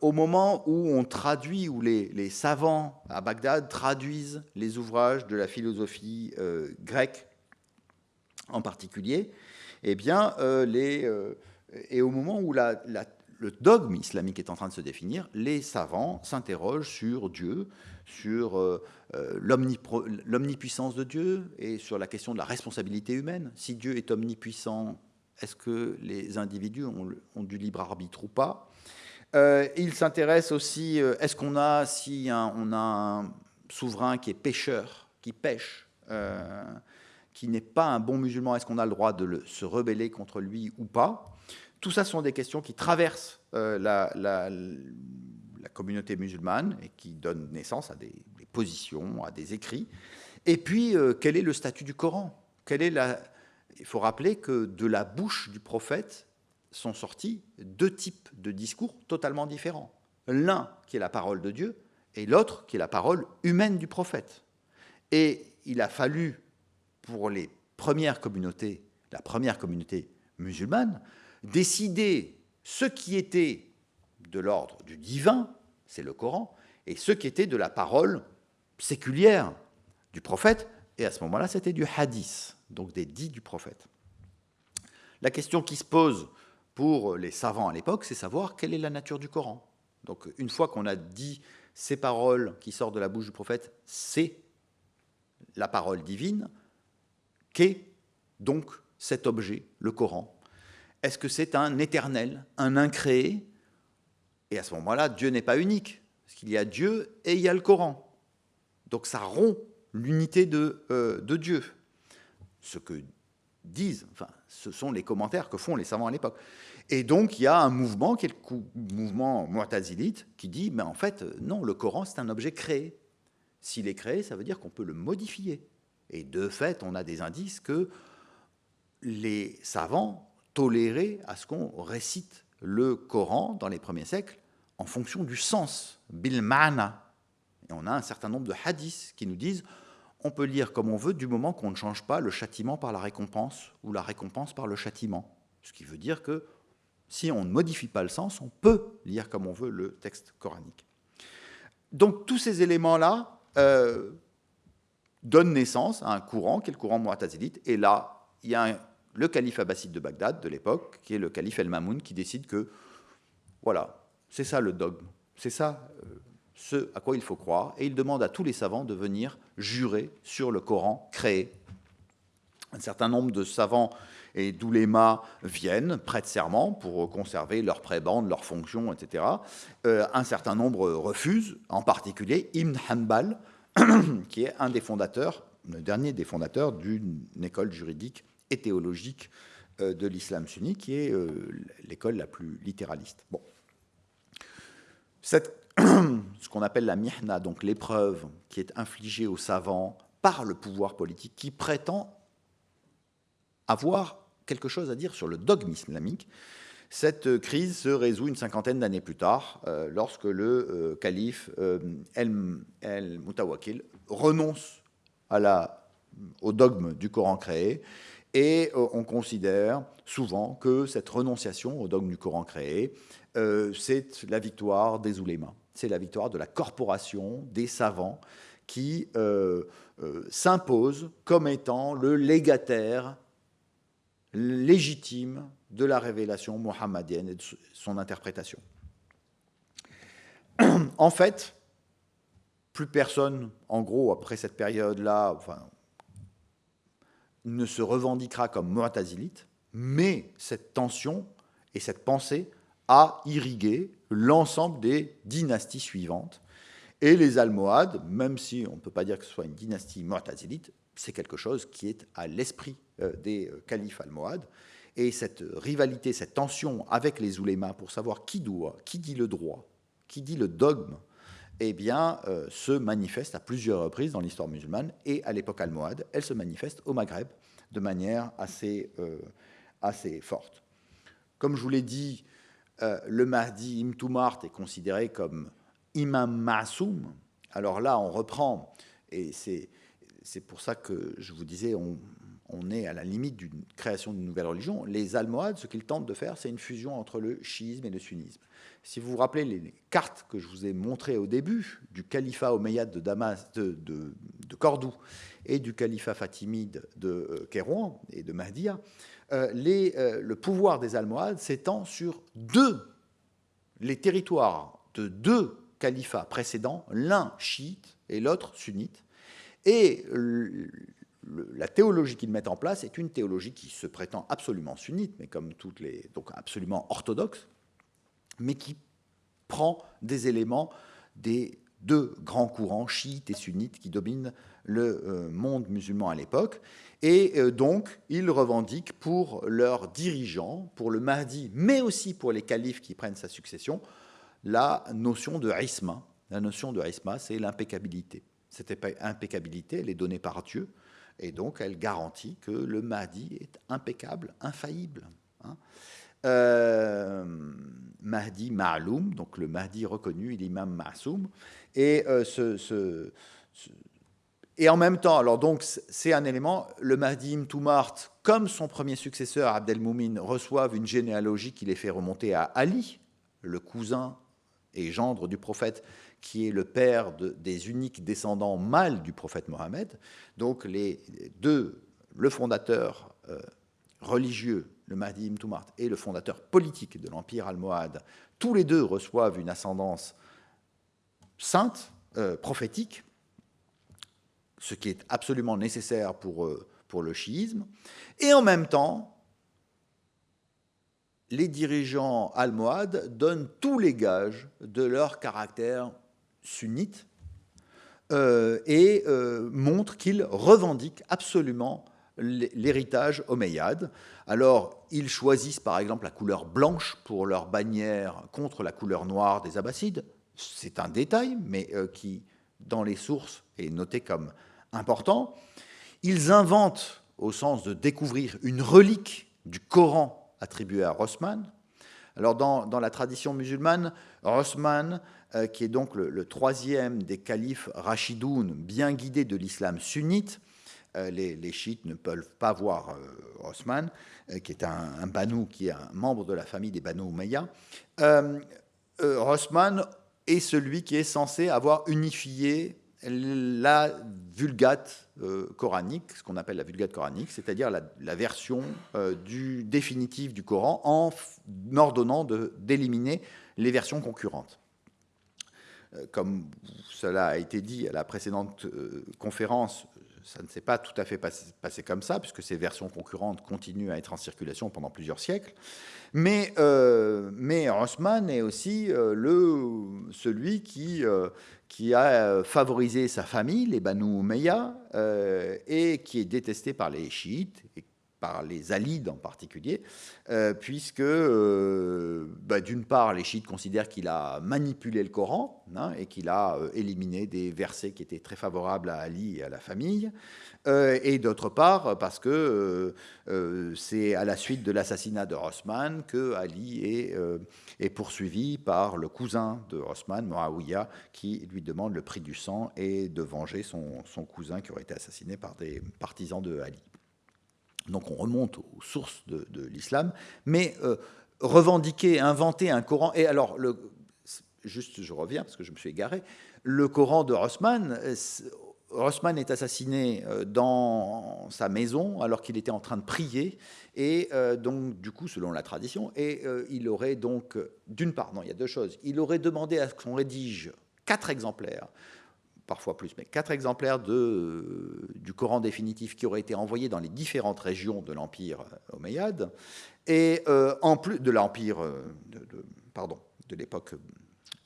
au moment où on traduit, où les, savants à Bagdad traduisent les ouvrages de la philosophie euh, grecque en particulier, eh bien, euh, les, et au moment où la, le dogme islamique est en train de se définir, les savants s'interrogent sur Dieu, sur l'omnipuissance de Dieu et sur la question de la responsabilité humaine. Si Dieu est omnipuissant, est-ce que les individus ont, du libre arbitre ou pas? Euh, Il s'intéresse aussi, euh, est-ce qu'on a, si on a un souverain qui est pêcheur, qui pêche, euh, qui n'est pas un bon musulman, est-ce qu'on a le droit de se rebeller contre lui ou pas? Tout ça sont des questions qui traversent la, communauté musulmane et qui donnent naissance à des, positions, à des écrits. Et puis, quel est le statut du Coran? Il faut rappeler que de la bouche du prophète sont sortis deux types de discours totalement différents. L'un qui est la parole de Dieu et l'autre qui est la parole humaine du prophète. Et il a fallu, pour les premières communautés, la première communauté musulmane, décider ce qui était de l'ordre du divin, c'est le Coran, et ce qui était de la parole séculière du prophète, et à ce moment-là, c'était du hadith donc des dits du prophète. La question qui se pose pour les savants à l'époque, c'est savoir quelle est la nature du Coran. Donc une fois qu'on a dit ces paroles qui sortent de la bouche du prophète, c'est la parole divine, qu'est donc cet objet, le Coran Est-ce que c'est un éternel, un incréé? Et à ce moment-là, Dieu n'est pas unique, parce qu'il y a Dieu et il y a le Coran. Donc ça rompt l'unité de, euh, Dieu ce que disent, enfin, ce sont les commentaires que font les savants à l'époque. Et donc, il y a un mouvement, qui est mouvement mu'tazilite, qui dit, mais en fait, non, le Coran, c'est un objet créé. S'il est créé, ça veut dire qu'on peut le modifier. Et de fait, on a des indices que les savants toléraient à ce qu'on récite le Coran dans les premiers siècles en fonction du sens, bil ma'na. Et on a un certain nombre de hadiths qui nous disent on peut lire comme on veut du moment qu'on ne change pas le châtiment par la récompense ou la récompense par le châtiment. Ce qui veut dire que si on ne modifie pas le sens, on peut lire comme on veut le texte coranique. Donc tous ces éléments-là euh, donnent naissance à un courant qui est le courant mu'tazilite. Et là, il y a le calife abbasside de Bagdad de l'époque, qui est le calife El-Mamoun, qui décide que, voilà, c'est ça le dogme, c'est ça euh, ce à quoi il faut croire, et il demande à tous les savants de venir jurer sur le Coran créé. Un certain nombre de savants et d'oulémas viennent, prêtent serment pour conserver leur prébande, leurs fonctions, etc. Euh, un certain nombre refusent, en particulier Ibn Hanbal, qui est un des fondateurs, le dernier des fondateurs d'une école juridique et théologique euh, de l'islam sunni, qui est euh, l'école la plus littéraliste. Bon. Cette ce qu'on appelle la mihna, donc l'épreuve qui est infligée aux savants par le pouvoir politique qui prétend avoir quelque chose à dire sur le dogme islamique. Cette crise se résout une cinquantaine d'années plus tard, euh, lorsque le euh, calife euh, El-Mutawakil renonce au dogme du Coran créé, et on considère souvent que cette renonciation au dogme du Coran créé, c'est la victoire des oulémas c'est la victoire de la corporation des savants qui euh, euh, s'impose comme étant le légataire légitime de la révélation mohammedienne et de son interprétation. En fait, plus personne, en gros, après cette période-là, ne se revendiquera comme mu'tazilite, mais cette tension et cette pensée a irrigué l'ensemble des dynasties suivantes. Et les Almohades, même si on ne peut pas dire que ce soit une dynastie mu'tazilite, c'est quelque chose qui est à l'esprit euh, des euh, califes almohades. Et cette rivalité, cette tension avec les oulémas pour savoir qui doit, qui dit le droit, qui dit le dogme, eh bien, euh, se manifeste à plusieurs reprises dans l'histoire musulmane et à l'époque almohade, elle se manifeste au Maghreb de manière assez, assez forte. Comme je vous l'ai dit, le Mahdi Imtumart est considéré comme imam ma'soum. Alors là, on reprend, et c'est pour ça que je vous disais, on, est à la limite d'une création d'une nouvelle religion. Les Almohades, ce qu'ils tentent de faire, c'est une fusion entre le chiisme et le sunnisme. Si vous vous rappelez les cartes que je vous ai montrées au début du califat omeyyade de, Damas, de, Cordoue et du califat fatimide de euh, Kérouan et de Mahdia, euh, euh, le pouvoir des Almohades s'étend sur deux, les territoires de deux califats précédents, l'un chiite et l'autre sunnite, et la théologie qu'ils mettent en place est une théologie qui se prétend absolument sunnite, mais comme toutes les, donc absolument orthodoxe, mais qui prend des éléments des deux grands courants chiites et sunnites qui dominent le euh, monde musulman à l'époque. Et euh, donc, ils revendiquent pour leurs dirigeants, pour le Mahdi, mais aussi pour les califes qui prennent sa succession, la notion de isma. La notion de isma, c'est l'impeccabilité. Cette impeccabilité, elle est donnée par Dieu, et donc elle garantit que le Mahdi est impeccable, infaillible. Hein. Euh, Mahdi Ma'loum, donc le Mahdi reconnu, il est imam Ma'soum, et euh, et en même temps, alors donc c'est un élément, le Mahdi Mtoumart, comme son premier successeur Abdelmoumin, reçoivent une généalogie qui les fait remonter à Ali, le cousin et gendre du prophète, qui est le père des uniques descendants mâles du prophète Mohammed. Donc les deux, le fondateur euh, religieux, le Mahdi Ibn et le fondateur politique de l'empire almohade, tous les deux reçoivent une ascendance sainte, euh, prophétique, ce qui est absolument nécessaire pour, euh, pour le chiisme. Et en même temps, les dirigeants almohades donnent tous les gages de leur caractère sunnite euh, et euh, montre qu'ils revendiquent absolument l'héritage omeyyade. Alors, ils choisissent par exemple la couleur blanche pour leur bannière contre la couleur noire des Abbassides. C'est un détail, mais euh, qui, dans les sources, est noté comme important. Ils inventent, au sens de découvrir, une relique du Coran attribuée à Rossman. Alors, dans, la tradition musulmane, Rossman euh, qui est donc le, troisième des califes rachidoun bien guidés de l'islam sunnite. Euh, les, chiites ne peuvent pas voir euh, Osman, qui est un, un, banou, qui est un membre de la famille des Banu Umayya. Osman est celui qui est censé avoir unifié la vulgate coranique, ce qu'on appelle la vulgate coranique, c'est-à-dire la, version du définitive du Coran, en ordonnant d'éliminer les versions concurrentes. Euh, comme cela a été dit à la précédente euh, conférence, ça ne s'est pas tout à fait passé, comme ça, puisque ces versions concurrentes continuent à être en circulation pendant plusieurs siècles. Mais, euh, mais est aussi le, celui qui, qui a favorisé sa famille, les Banu Umayya, et qui est détesté par les chiites, par les Alides en particulier, euh, puisque euh, bah, d'une part les chiites considèrent qu'il a manipulé le Coran hein, et qu'il a euh, éliminé des versets qui étaient très favorables à Ali et à la famille, et d'autre part parce que c'est à la suite de l'assassinat de Osman que Ali est, poursuivi par le cousin de Osman, Muawiyah, qui lui demande le prix du sang et de venger son cousin qui aurait été assassiné par des partisans de Ali. Donc on remonte aux sources de, l'islam, mais euh, revendiquer, inventer un Coran. Et alors, juste, je reviens parce que je me suis égaré. Le Coran de Rossman, Rossman est assassiné euh, dans sa maison alors qu'il était en train de prier, et euh, donc du coup, selon la tradition, et il aurait donc, d'une part, non, il y a deux choses. Il aurait demandé à ce qu'on rédige quatre exemplaires parfois plus, mais quatre exemplaires de, du Coran définitif qui auraient été envoyés dans les différentes régions de l'Empire omeyyade, et en plus de l'Empire, de, pardon, de l'époque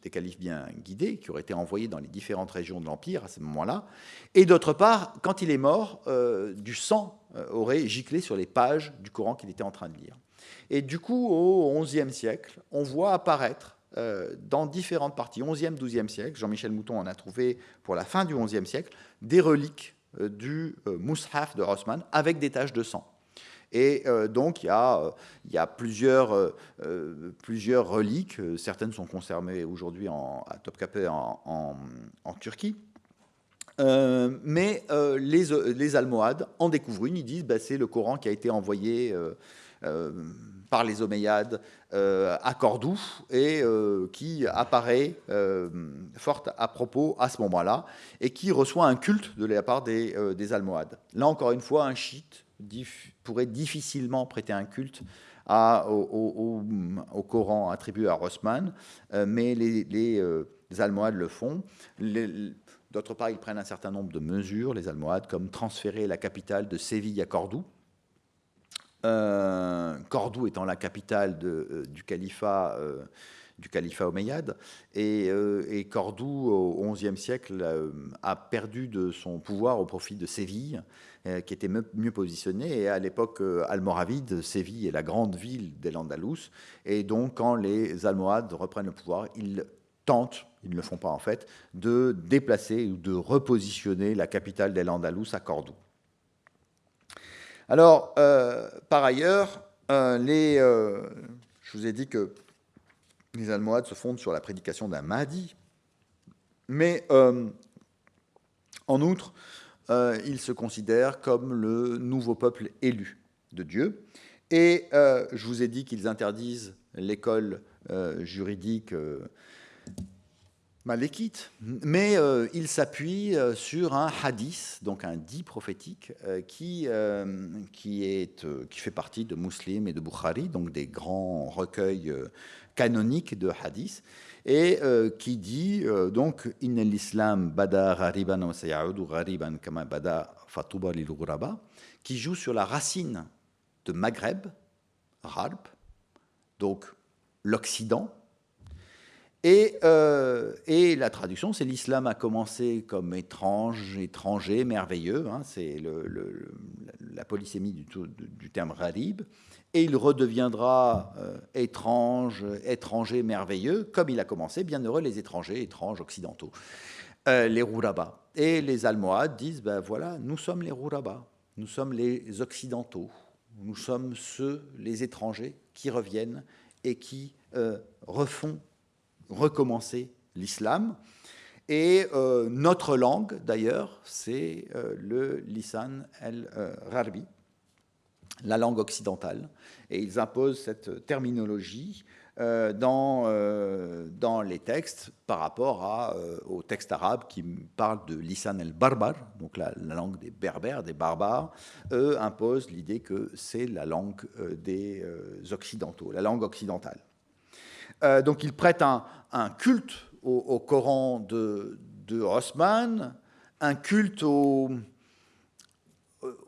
des califes bien guidés, qui auraient été envoyés dans les différentes régions de l'Empire à ce moment-là. Et d'autre part, quand il est mort, euh, du sang euh, aurait giclé sur les pages du Coran qu'il était en train de lire. Et du coup, au XIe siècle, on voit apparaître euh, dans différentes parties, 11e, 12e siècle, Jean-Michel Mouton en a trouvé pour la fin du XIe siècle, des reliques du Mus'haf de Rossmann avec des taches de sang. Et euh, donc, il y a, euh, plusieurs, euh, reliques. Certaines sont conservées aujourd'hui à Topkapi en, Turquie. mais les, les, Almohades en découvrent une. Ils disent bah, c'est le Coran qui a été envoyé par les Omeyyades à Cordoue et qui apparaît fort à propos à ce moment-là et qui reçoit un culte de la part des, des Almohades. Là encore une fois, un chiite pourrait difficilement prêter un culte au, Coran attribué à Rossmann, euh, mais les, euh, Almohades le font. D'autre part, ils prennent un certain nombre de mesures, les Almohades, comme transférer la capitale de Séville à Cordoue. Euh, Cordoue étant la capitale du califat du califat omeyyade. Et, Cordoue, au XIe siècle, a perdu de son pouvoir au profit de Séville. Euh, qui était mieux positionné. Et à l'époque euh, almoravide, Séville est la grande ville des Andalous. Et donc, quand les Almohades reprennent le pouvoir, ils tentent, ils ne le font pas en fait, de déplacer ou de repositionner la capitale des Andalous à Cordoue. Alors, euh, par ailleurs, les, je vous ai dit que les Almohades se fondent sur la prédication d'un Mahdi, mais en outre, euh, ils se considèrent comme le nouveau peuple élu de Dieu. Et euh, je vous ai dit qu'ils interdisent l'école euh, juridique malékite, mais ils s'appuient sur un hadith, donc un dit prophétique, qui, qui, est, qui fait partie de Muslim et de Bukhari, donc des grands recueils canoniques de hadith et euh, qui dit euh, donc Inna l'islam bada ghariban wa sayaudu ghariban kama bada fatuba lil qui joue sur la racine de Maghreb, Ralp, donc l'Occident. Et, euh, et, la traduction, c'est l'islam a commencé comme étrange, étranger, merveilleux, hein, c'est la polysémie du, terme gharib et il redeviendra euh, étrange, étranger, merveilleux, comme il a commencé, bienheureux les étrangers, étranges, occidentaux, euh, les Rourabas. Et les Almohades disent, ben voilà, nous sommes les Rourabas, nous sommes les occidentaux, nous sommes ceux, les étrangers, qui reviennent et qui refont recommencer l'islam. Et notre langue, d'ailleurs, c'est le lisan el-Rarbi, la langue occidentale. Et ils imposent cette terminologie euh, dans, euh, dans les textes par rapport à, euh, aux textes arabes qui parlent de lisan el-barbar, donc la, langue des berbères, des barbares. Eux imposent l'idée que c'est la langue des occidentaux, la langue occidentale. Donc ils prêtent un, culte au, Coran de, de Osman, un culte euh,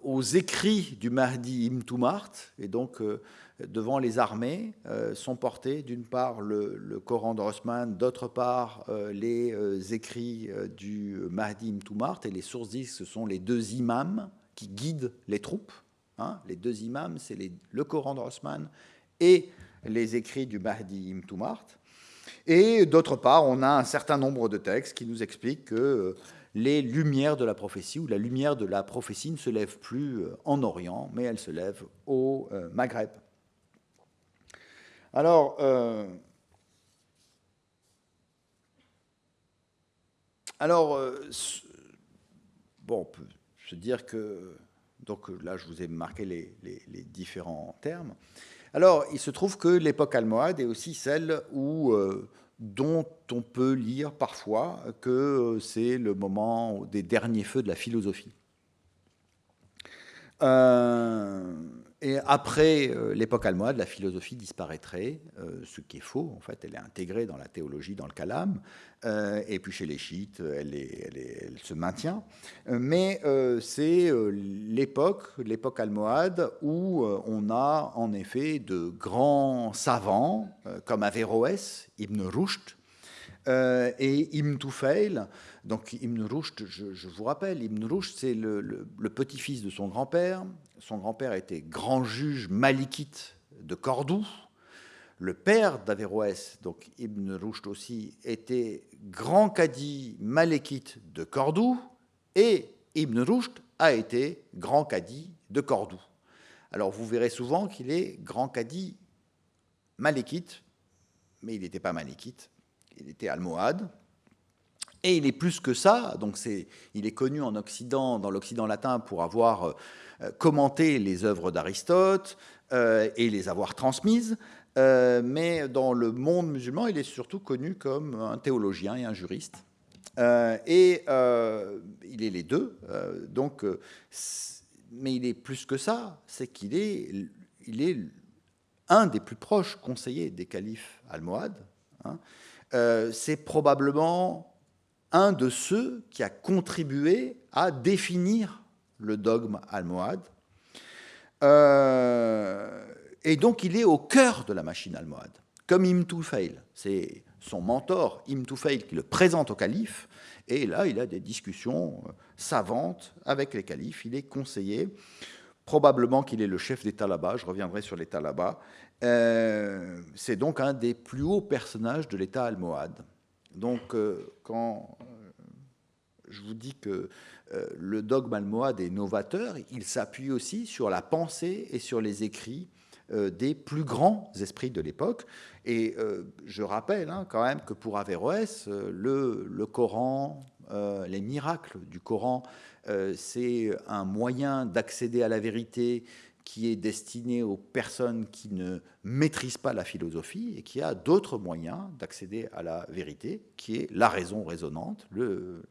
aux écrits du Mahdi Imtumart, et donc euh, devant les armées, euh, sont portés d'une part le, Coran d'Osman, d'autre part les écrits du Mahdi Imtumart, et les sources disent que ce sont les deux imams qui guident les troupes. Hein. Les deux imams, c'est le Coran d'Osman et les écrits du Mahdi Imtumart. Et d'autre part, on a un certain nombre de textes qui nous expliquent que les lumières de la prophétie, ou la lumière de la prophétie ne se lève plus euh, en Orient, mais elle se lève au euh, Maghreb. Alors, euh, bon, on peut se dire que, donc là je vous ai marqué les différents termes. Alors, il se trouve que l'époque almohade est aussi celle où dont on peut lire parfois que c'est le moment des derniers feux de la philosophie. Euh, et après euh, l'époque almohade, la philosophie disparaîtrait, euh, ce qui est faux. En fait, elle est intégrée dans la théologie, dans le kalam. Euh, et puis chez les chiites, elle, elle, se maintient. Mais c'est l'époque, l'époque almohade, où on a en effet de grands savants comme Averroès, Ibn Rushd et Ibn Tufayl. Donc Ibn Rushd, je, vous rappelle, Ibn Rushd, c'est le petit-fils de son grand-père, son grand-père était grand juge malikite de Cordoue. Le père d'Averroès, donc Ibn Rushd aussi, était grand cadi malékite de Cordoue. Et Ibn Rushd a été grand cadi de Cordoue. Alors vous verrez souvent qu'il est grand cadi malékite, mais il n'était pas malékite, il était almohade. Et il est plus que ça, donc il est connu en Occident, dans l'Occident latin, pour avoir euh, commenté les œuvres d'Aristote euh, et les avoir transmises, euh, mais dans le monde musulman, il est surtout connu comme un théologien et un juriste. et il est les deux, donc, mais il est plus que ça, c'est qu'il est, il est un des plus proches conseillers des califes almohades. Hein. C'est probablement un de ceux qui a contribué à définir le dogme almohade. Euh, et donc il est au cœur de la machine almohade, comme Ibn Tufayl. C'est son mentor, Ibn Tufayl, qui le présente au calife. Et là, il a des discussions euh, savantes avec les califes. Il est conseiller. Probablement qu'il est le chef d'État là-bas. Je reviendrai sur l'État là-bas. Euh, c'est donc un des plus hauts personnages de l'État almohade. Donc, euh, quand euh, je vous dis que le dogme almohade est novateur, il s'appuie aussi sur la pensée et sur les écrits des plus grands esprits de l'époque. Et je rappelle hein, quand même que pour Averroès, le Coran, les miracles du Coran, c'est un moyen d'accéder à la vérité qui est destiné aux personnes qui ne maîtrisent pas la philosophie et qui a d'autres moyens d'accéder à la vérité, qui est la raison raisonnante, le,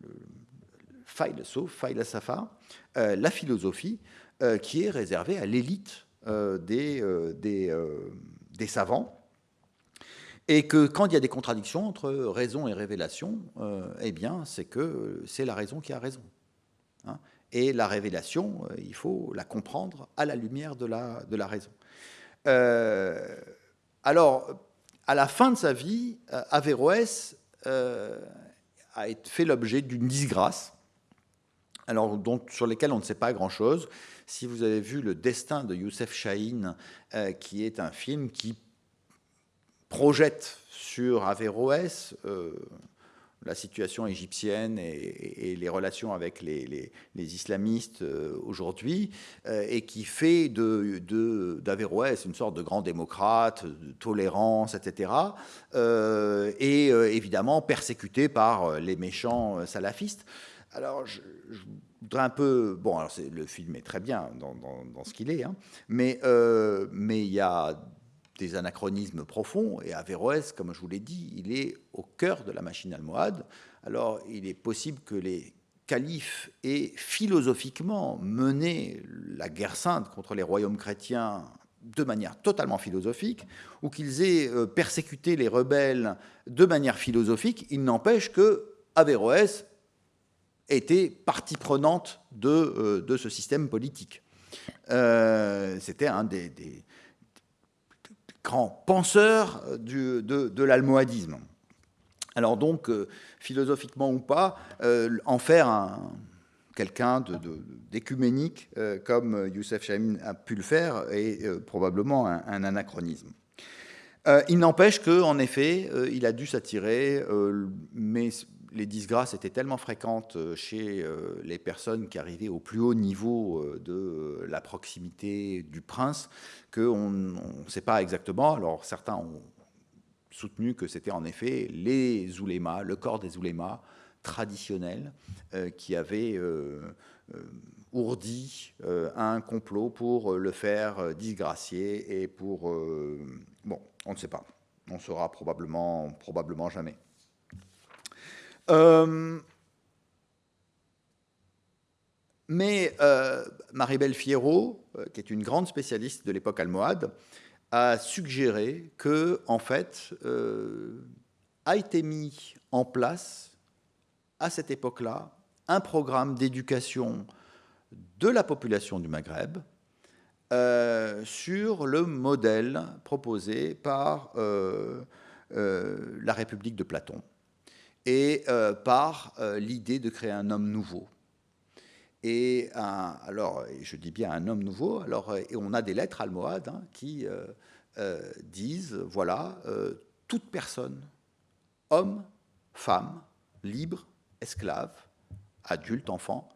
le safa, euh, la philosophie, euh, qui est réservée à l'élite euh, des, des, des, savants. Et que quand il y a des contradictions entre raison et révélation, eh bien, c'est que c'est la raison qui a raison. Et la révélation, euh, il faut la comprendre à la lumière de la, raison. Euh, alors, à la fin de sa vie, euh, Averroès a fait l'objet d'une disgrâce, alors, dont, sur lesquelles on ne sait pas grand-chose. Si vous avez vu Le destin de Youssef Chahine, qui est un film qui projette sur Averroès la situation égyptienne et, les relations avec les, islamistes euh, aujourd'hui, euh, et qui fait d'Averroès une sorte de grand démocrate, de tolérance, etc., euh, et évidemment persécuté par les méchants salafistes. Alors, je, voudrais un peu... Bon, alors le film est très bien dans, ce qu'il est, hein, mais il y a des anachronismes profonds, et Averroès, comme je vous l'ai dit, il est au cœur de la machine almohade. Alors, il est possible que les califes aient philosophiquement mené la guerre sainte contre les royaumes chrétiens de manière totalement philosophique, ou qu'ils aient euh, persécuté les rebelles de manière philosophique, il n'empêche que Averroès était partie prenante de, euh, ce système politique. Euh, c'était un des, grand penseur de, l'almohadisme. Alors donc, euh, philosophiquement ou pas, euh, en faire un, quelqu'un d'écuménique, euh, comme Youssef Chamin a pu le faire, est probablement un, anachronisme. il n'empêche qu'en effet, il a dû s'attirer, les disgrâces étaient tellement fréquentes euh, chez euh, les personnes qui arrivaient au plus haut niveau euh, de la proximité du prince qu'on ne sait pas exactement. Alors certains ont soutenu que c'était en effet les oulémas, le corps des oulémas traditionnels qui avaient ourdi un complot pour le faire disgracier et pour... bon, on ne sait pas. On saura probablement, probablement jamais. Euh, Mais euh, Maribel Fierro, euh, qui est une grande spécialiste de l'époque almohade, a suggéré que, en fait, a été mis en place à cette époque-là un programme d'éducation de la population du Maghreb sur le modèle proposé par la République de Platon et par l'idée de créer un homme nouveau. Et alors, je dis bien un homme nouveau, alors, et on a des lettres almohades hein, qui euh, euh, disent, voilà, euh, toute personne, homme, femme, libre, esclave, adulte, enfant,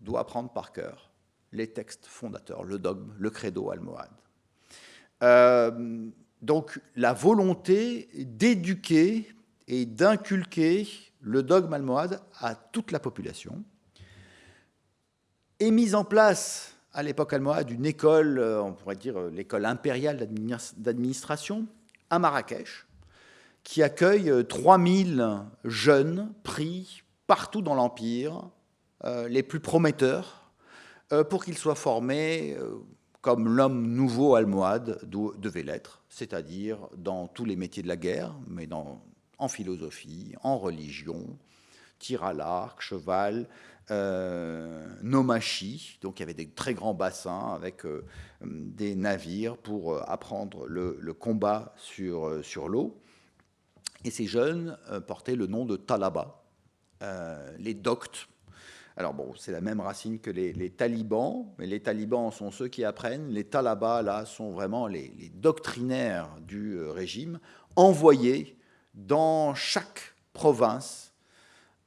doit apprendre par cœur les textes fondateurs, le dogme, le credo almohade. donc la volonté d'éduquer et d'inculquer le dogme almohade à toute la population, est mise en place à l'époque almohade une école, euh, on pourrait dire euh, l'école impériale d'administration, à Marrakech, qui accueille 3000 euh, jeunes pris partout dans l'Empire, les plus prometteurs, pour qu'ils soient formés comme l'homme nouveau almohade devait l'être, c'est-à-dire dans tous les métiers de la guerre, mais dans, en philosophie, en religion, tir à l'arc, cheval, euh, Nomachi, donc il y avait des très grands bassins avec euh, des navires pour euh, apprendre le, combat sur, sur l'eau. Et ces jeunes portaient le nom de Talaba, les doctes. Alors bon, c'est la même racine que les, talibans, mais les talibans sont ceux qui apprennent. Les talabas, là, sont vraiment les doctrinaires du régime, envoyés dans chaque province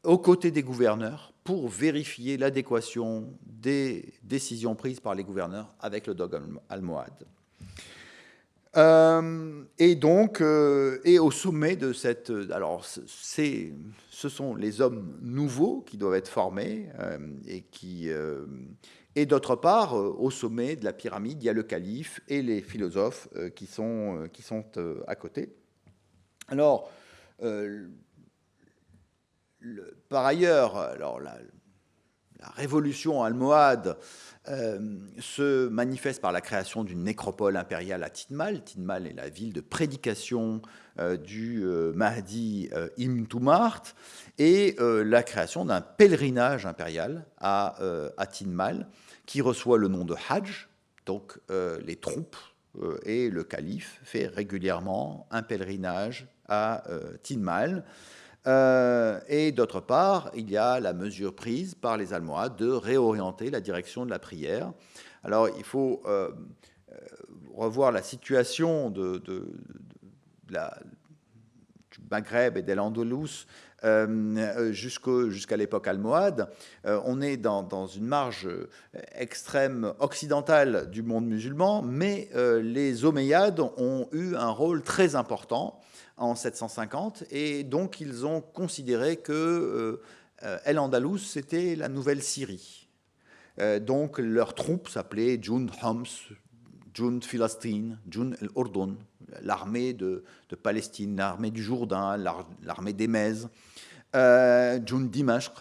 aux côtés des gouverneurs pour vérifier l'adéquation des décisions prises par les gouverneurs avec le dogme almohade. Euh, et donc, euh, et au sommet de cette, alors c'est, ce sont les hommes nouveaux qui doivent être formés euh, et qui, et d'autre part, au sommet de la pyramide, il y a le calife et les philosophes qui sont qui sont à côté. Alors, par ailleurs, la, révolution almohade euh, se manifeste par la création d'une nécropole impériale à Tinmal. Tinmal est la ville de prédication euh, du euh, Mahdi Ibn Tumart et la création d'un pèlerinage impérial à, à, Tinmal qui reçoit le nom de Hajj. Donc les troupes et le calife fait régulièrement un pèlerinage à Tinmal. Euh, et d'autre part, il y a la mesure prise par les Almohades de réorienter la direction de la prière. Alors, il faut euh, euh, revoir la situation de, la, du Maghreb et d'El-Andalus jusqu'à l'époque almohade. on est dans, dans, une marge extrême occidentale du monde musulman, mais les Omeyyades ont eu un rôle très important en 750, et donc ils ont considéré que euh, El Andalus, c'était la nouvelle Syrie. Euh, donc leurs troupes s'appelaient Jund Homs, Jund Philistine, Jund El Ordon, l'armée de, Palestine, l'armée du Jourdain, l'armée Mèzes, euh, Jund Dimashq.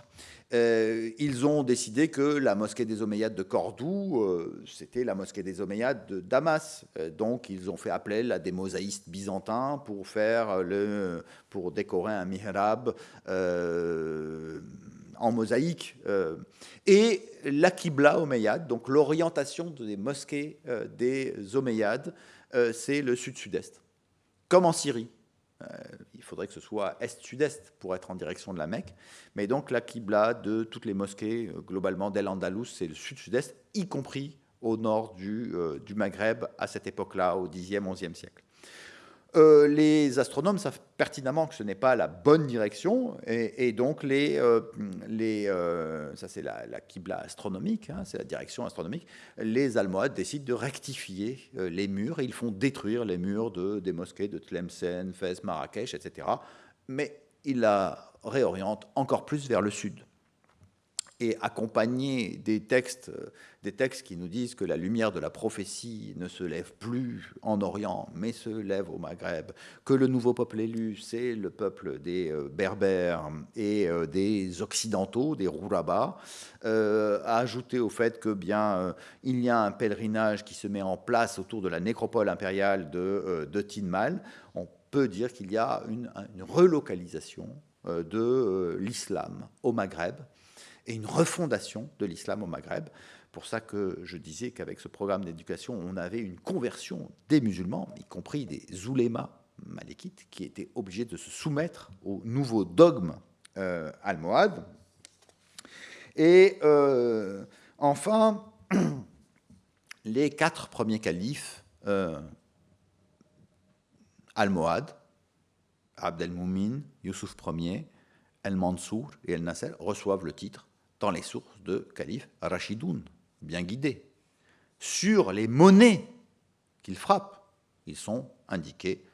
Euh, ils ont décidé que la mosquée des Omeyyades de Cordoue, euh, c'était la mosquée des Omeyyades de Damas. Euh, donc, ils ont fait appel à des mosaïstes byzantins pour, faire le, pour décorer un mihrab en mosaïque. et la Qibla Omeyyade, donc l'orientation des mosquées des Omeyyades, c'est le sud-sud-est, comme en Syrie. Euh, il faudrait que ce soit est-sud-est pour être en direction de la Mecque. Mais donc la Qibla de toutes les mosquées, euh, globalement d'El-Andalus, c'est le sud-sud-est, y compris au nord du, euh, Maghreb à cette époque-là, au 10e, 11e siècle. Euh, les astronomes savent pertinemment que ce n'est pas la bonne direction, et, donc les, euh, euh, ça c'est la, astronomique, hein, c'est la direction astronomique, les Almohades décident de rectifier les murs, et ils font détruire les murs de, des mosquées de Tlemcen, Fès, Marrakech, etc. Mais ils la réorientent encore plus vers le sud. Et accompagner des textes, des textes qui nous disent que la lumière de la prophétie ne se lève plus en Orient, mais se lève au Maghreb, que le nouveau peuple élu, c'est le peuple des euh, Berbères et euh, des Occidentaux, des Rourabas, euh, a ajouté au fait que bien il y a un pèlerinage qui se met en place autour de la nécropole impériale de, de Tinmal, on peut dire qu'il y a une relocalisation de l'islam au Maghreb et une refondation de l'islam au Maghreb. Pour ça que je disais qu'avec ce programme d'éducation, on avait une conversion des musulmans, y compris des oulémas malékites, qui étaient obligés de se soumettre aux nouveaux dogmes euh, almohades. Et euh, enfin, les quatre premiers califes euh, almohades, Abd el-Moumin, Youssouf Ier, El-Mansour et El-Nasser, reçoivent le titre dans les sources de calife Rashidoun, bien guidés. Sur les monnaies qu'ils frappent, ils sont indiqués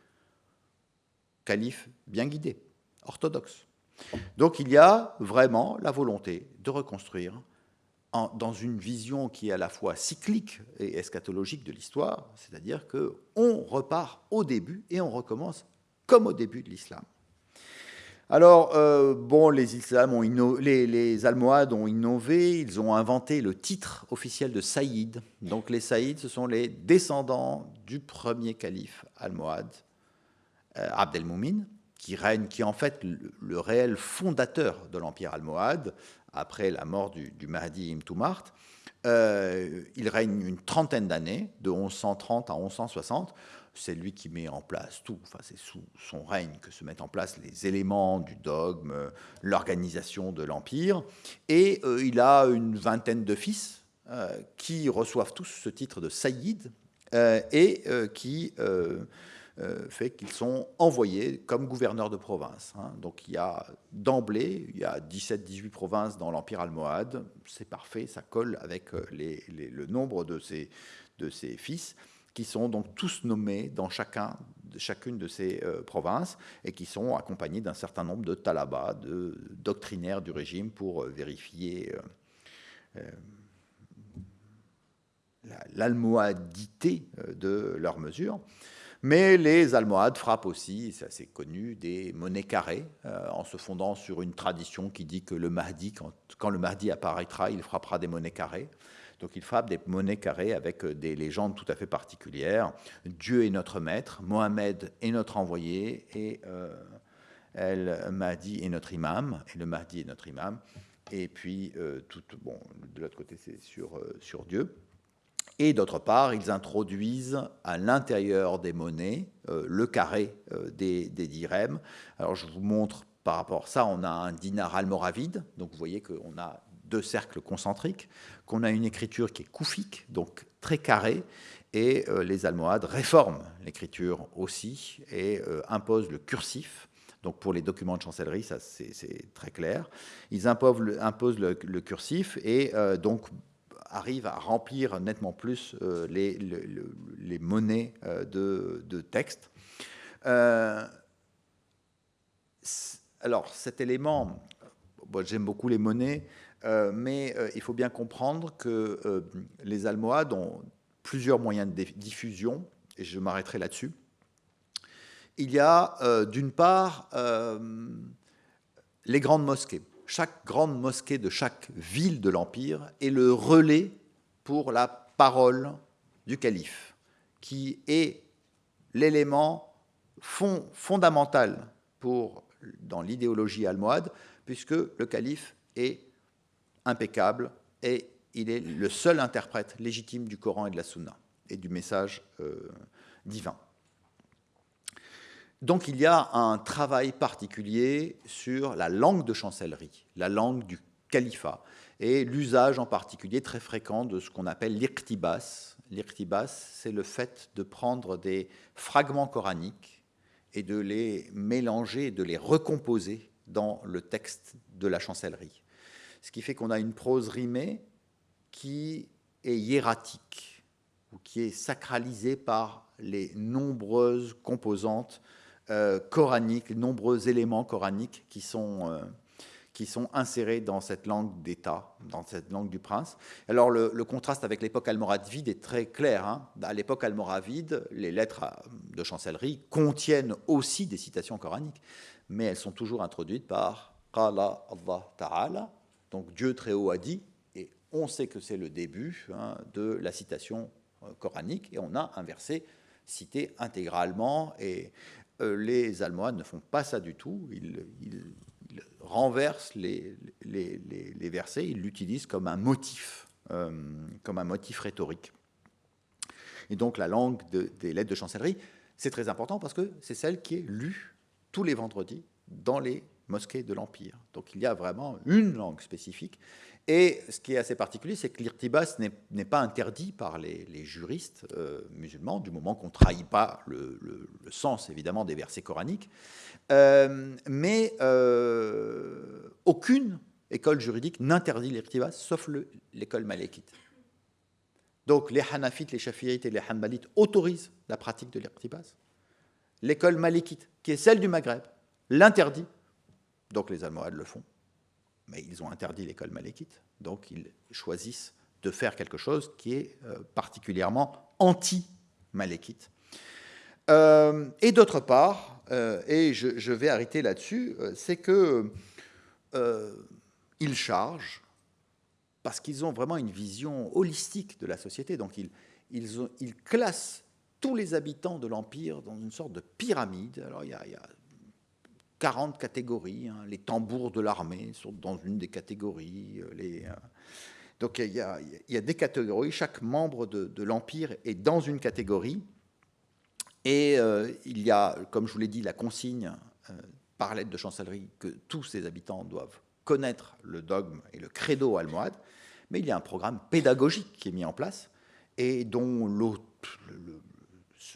calife bien guidés, orthodoxes. Donc il y a vraiment la volonté de reconstruire dans une vision qui est à la fois cyclique et eschatologique de l'histoire, c'est-à-dire qu'on repart au début et on recommence comme au début de l'islam. Alors, euh, bon, les, Islam ont les, Almohades ont innové, ils ont inventé le titre officiel de Saïd. Donc, les Saïds, ce sont les descendants du premier calife almohade, euh, Abd el-Moumin, qui règne, qui est en fait le, réel fondateur de l'empire almohade, après la mort du, Mahdi Ibn Toumart. Euh, il règne une trentaine d'années, de 1130 à 1160 c'est lui qui met en place tout. Enfin, c'est sous son règne que se mettent en place les éléments du dogme, l'organisation de l'empire. Et euh, il a une vingtaine de fils euh, qui reçoivent tous ce titre de saïd euh, et qui fait qu'ils sont envoyés comme gouverneurs de province. Hein. Donc il y a d'emblée, il y a 17-18 provinces dans l'empire almohade. C'est parfait, ça colle avec le nombre de ses, de ses fils qui sont donc tous nommés dans chacun, chacune de ces euh, provinces et qui sont accompagnés d'un certain nombre de talabas, de doctrinaires du régime pour euh, vérifier euh, l'almohadité de leurs mesures. Mais les Almohades frappent aussi, c'est assez connu, des monnaies carrées, en se fondant sur une tradition qui dit que le Mahdi, quand, quand, le Mahdi apparaîtra, il frappera des monnaies carrées. Donc il frappe des monnaies carrées avec euh, des légendes tout à fait particulières. Dieu est notre maître, Mohamed est notre envoyé, et euh, El est notre imam, et le Mahdi est notre imam. Et puis, euh, tout, bon, de l'autre côté, c'est sur, sur Dieu. Et d'autre part, ils introduisent à l'intérieur des monnaies le carré des, des dirhams. Alors, je vous montre par rapport à ça, on a un dinar almoravide. Donc, vous voyez qu'on a deux cercles concentriques, qu'on a une écriture qui est koufique, donc très carrée, et euh, les Almohades réforment l'écriture aussi et euh, imposent le cursif. Donc pour les documents de chancellerie, ça c'est très clair. Ils imposent le, cursif et euh, donc arrivent à remplir nettement plus les, monnaies de texte. alors cet élément, j'aime beaucoup les monnaies, euh, mais euh, il faut bien comprendre que euh, les Almohades ont plusieurs moyens de diffusion, et je m'arrêterai là-dessus. Il y a d'une part les grandes mosquées. Chaque grande mosquée de chaque ville de l'Empire est le relais pour la parole du calife, qui est l'élément fondamental pour, dans l'idéologie almohade, puisque le calife est impeccable et il est le seul interprète légitime du Coran et de la Sunna et du message euh, divin. Donc il y a un travail particulier sur la langue de chancellerie, la langue du califat, et l'usage en particulier très fréquent de ce qu'on appelle l'iqtibas. L'iqtibas, c'est le fait de prendre des fragments coraniques et de les mélanger, de les recomposer dans le texte de la chancellerie ce qui fait qu'on a une prose rimée qui est hiératique, ou qui est sacralisée par les nombreuses composantes euh, coraniques, les nombreux éléments coraniques qui sont, euh, qui sont insérés dans cette langue d'État, dans cette langue du prince. Alors le, contraste avec l'époque almoravide est très clair. Hein. À l'époque almoravide, les lettres de chancellerie contiennent aussi des citations coraniques, mais elles sont toujours introduites par Qala Allah Ta'ala, donc Dieu très haut a dit, et on sait que c'est le début hein, de la citation euh, coranique, et on a un verset cité intégralement, et euh, les Almohades ne font pas ça du tout, ils, renversent les, versets, ils l'utilisent comme un motif, euh, comme un motif rhétorique. Et donc la langue des lettres de chancellerie, c'est très important parce que c'est celle qui est lue tous les vendredis dans les mosquées de l'Empire. Donc il y a vraiment une langue spécifique. Et ce qui est assez particulier, c'est que l'irtibas n'est pas interdit par les, juristes euh, musulmans, du moment qu'on ne trahit pas le, sens, évidemment, des versets coraniques. Euh, mais euh, aucune école juridique n'interdit l'irtibas, sauf l'école malékite. Donc les Hanafites, les Shafi'ites et les Hanbalites autorisent la pratique de l'irtibas. L'école malékite, qui est celle du Maghreb, l'interdit donc les Almohades le font. Mais ils ont interdit l'école malékite. Donc ils choisissent de faire quelque chose qui est euh, particulièrement anti-malékite. Euh, et d'autre part, euh, et je, vais arrêter là-dessus, c'est que ils chargent, parce qu'ils ont vraiment une vision holistique de la société, donc ils, ils, classent tous les habitants de l'Empire dans une sorte de pyramide. Alors il y a 40 catégories. Hein. Les tambours de l'armée sont dans une des catégories. Euh, euh, donc il y, a, des catégories. Chaque membre de, l'Empire est dans une catégorie. Et euh, il y a, comme je vous l'ai dit, la consigne par lettre de chancellerie que tous ces habitants doivent connaître le dogme et le credo almohade. Mais il y a un programme pédagogique qui est mis en place et dont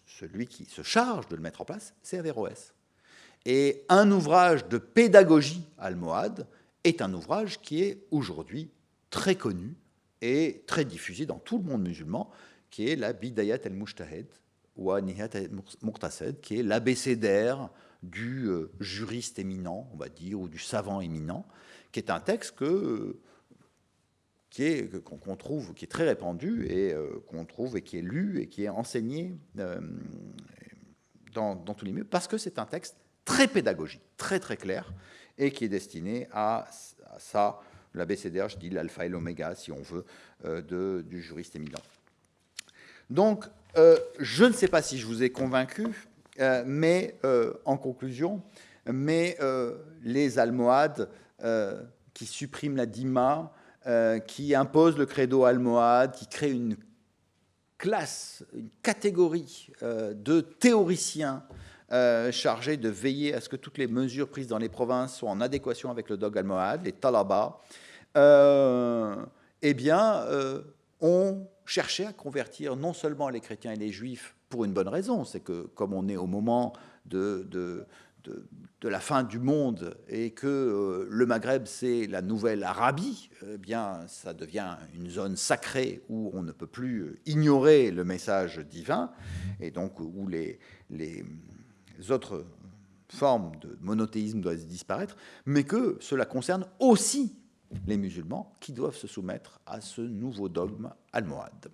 celui qui se charge de le mettre en place, c'est Averroès. Et un ouvrage de pédagogie almohade est un ouvrage qui est aujourd'hui très connu et très diffusé dans tout le monde musulman, qui est la Bidayat al-Mujtahid ou Nihayat al-Muqtasid, qui est l'abécédaire du euh, juriste éminent, on va dire, ou du savant éminent, qui est un texte que qui est qu'on trouve, qui est très répandu et euh, qu'on trouve et qui est lu et qui est enseigné euh, dans, dans tous les milieux, parce que c'est un texte très pédagogique, très très clair, et qui est destiné à, ça, l'ABCDR, je dis l'alpha et l'oméga, si on veut, euh, du juriste éminent. Donc, euh, je ne sais pas si je vous ai convaincu, euh, mais en conclusion, mais les almohades qui suppriment la dima, qui imposent le credo almohade, qui créent une classe, une catégorie de théoriciens euh, chargé de veiller à ce que toutes les mesures prises dans les provinces soient en adéquation avec le dog almohade, les talabas, euh, eh bien, euh, ont cherché à convertir non seulement les chrétiens et les juifs pour une bonne raison, c'est que comme on est au moment de, de, de, la fin du monde et que le Maghreb c'est la nouvelle Arabie, eh bien ça devient une zone sacrée où on ne peut plus ignorer le message divin. Et donc où les, les, autres formes de monothéisme doivent disparaître, mais que cela concerne aussi les musulmans qui doivent se soumettre à ce nouveau dogme almohade.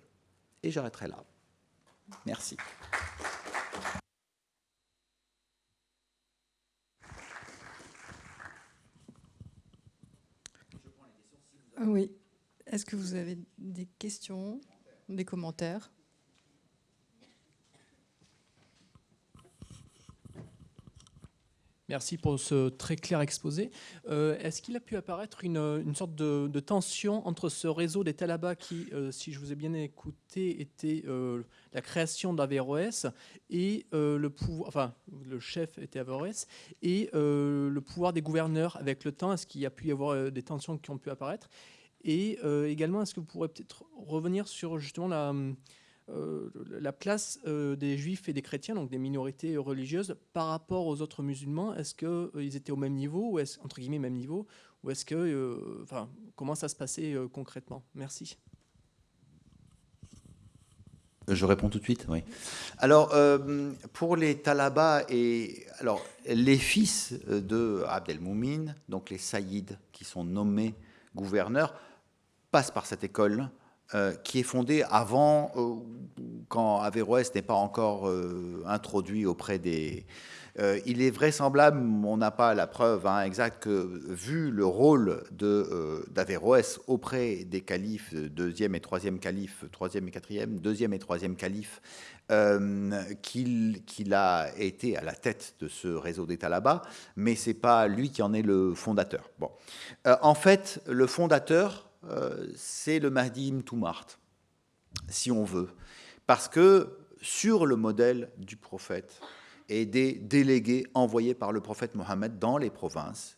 Et j'arrêterai là. Merci. Oui. Est-ce que vous avez des questions, des commentaires? Merci pour ce très clair exposé. Euh, est-ce qu'il a pu apparaître une, sorte de, tension entre ce réseau des Talabas qui, euh, si je vous ai bien écouté, était euh, la création d'Averroès et le pouvoir, enfin le chef était Averroès et le pouvoir des gouverneurs avec le temps? Est-ce qu'il y a pu y avoir des tensions qui ont pu apparaître? Et également, est-ce que vous pourrez peut-être revenir sur justement la la place euh, des juifs et des chrétiens, donc des minorités religieuses, par rapport aux autres musulmans Est-ce qu'ils euh, étaient au même niveau, entre guillemets même niveau, ou est-ce que, enfin, comment ça se passait concrètement? Merci. Je réponds tout de suite, oui. Alors, pour les talabas et alors, les fils de Abdelmoumin, donc les saïds qui sont nommés gouverneurs, passent par cette école euh, qui est fondée avant, quand Averroès n'est pas encore introduit auprès des, euh, il est vraisemblable, on n'a pas la preuve hein, exacte, que vu le rôle euh, d'Averroès auprès des califes, deuxième et troisième calife, troisième et quatrième, deuxième et troisième calife, euh, qu'il a été à la tête de ce réseau d'État là-bas, mais c'est pas lui qui en est le fondateur. Bon. en fait, le fondateur, c'est le Mahdi Toumart, si on veut, parce que sur le modèle du prophète, et des délégués envoyés par le prophète Mohammed dans les provinces.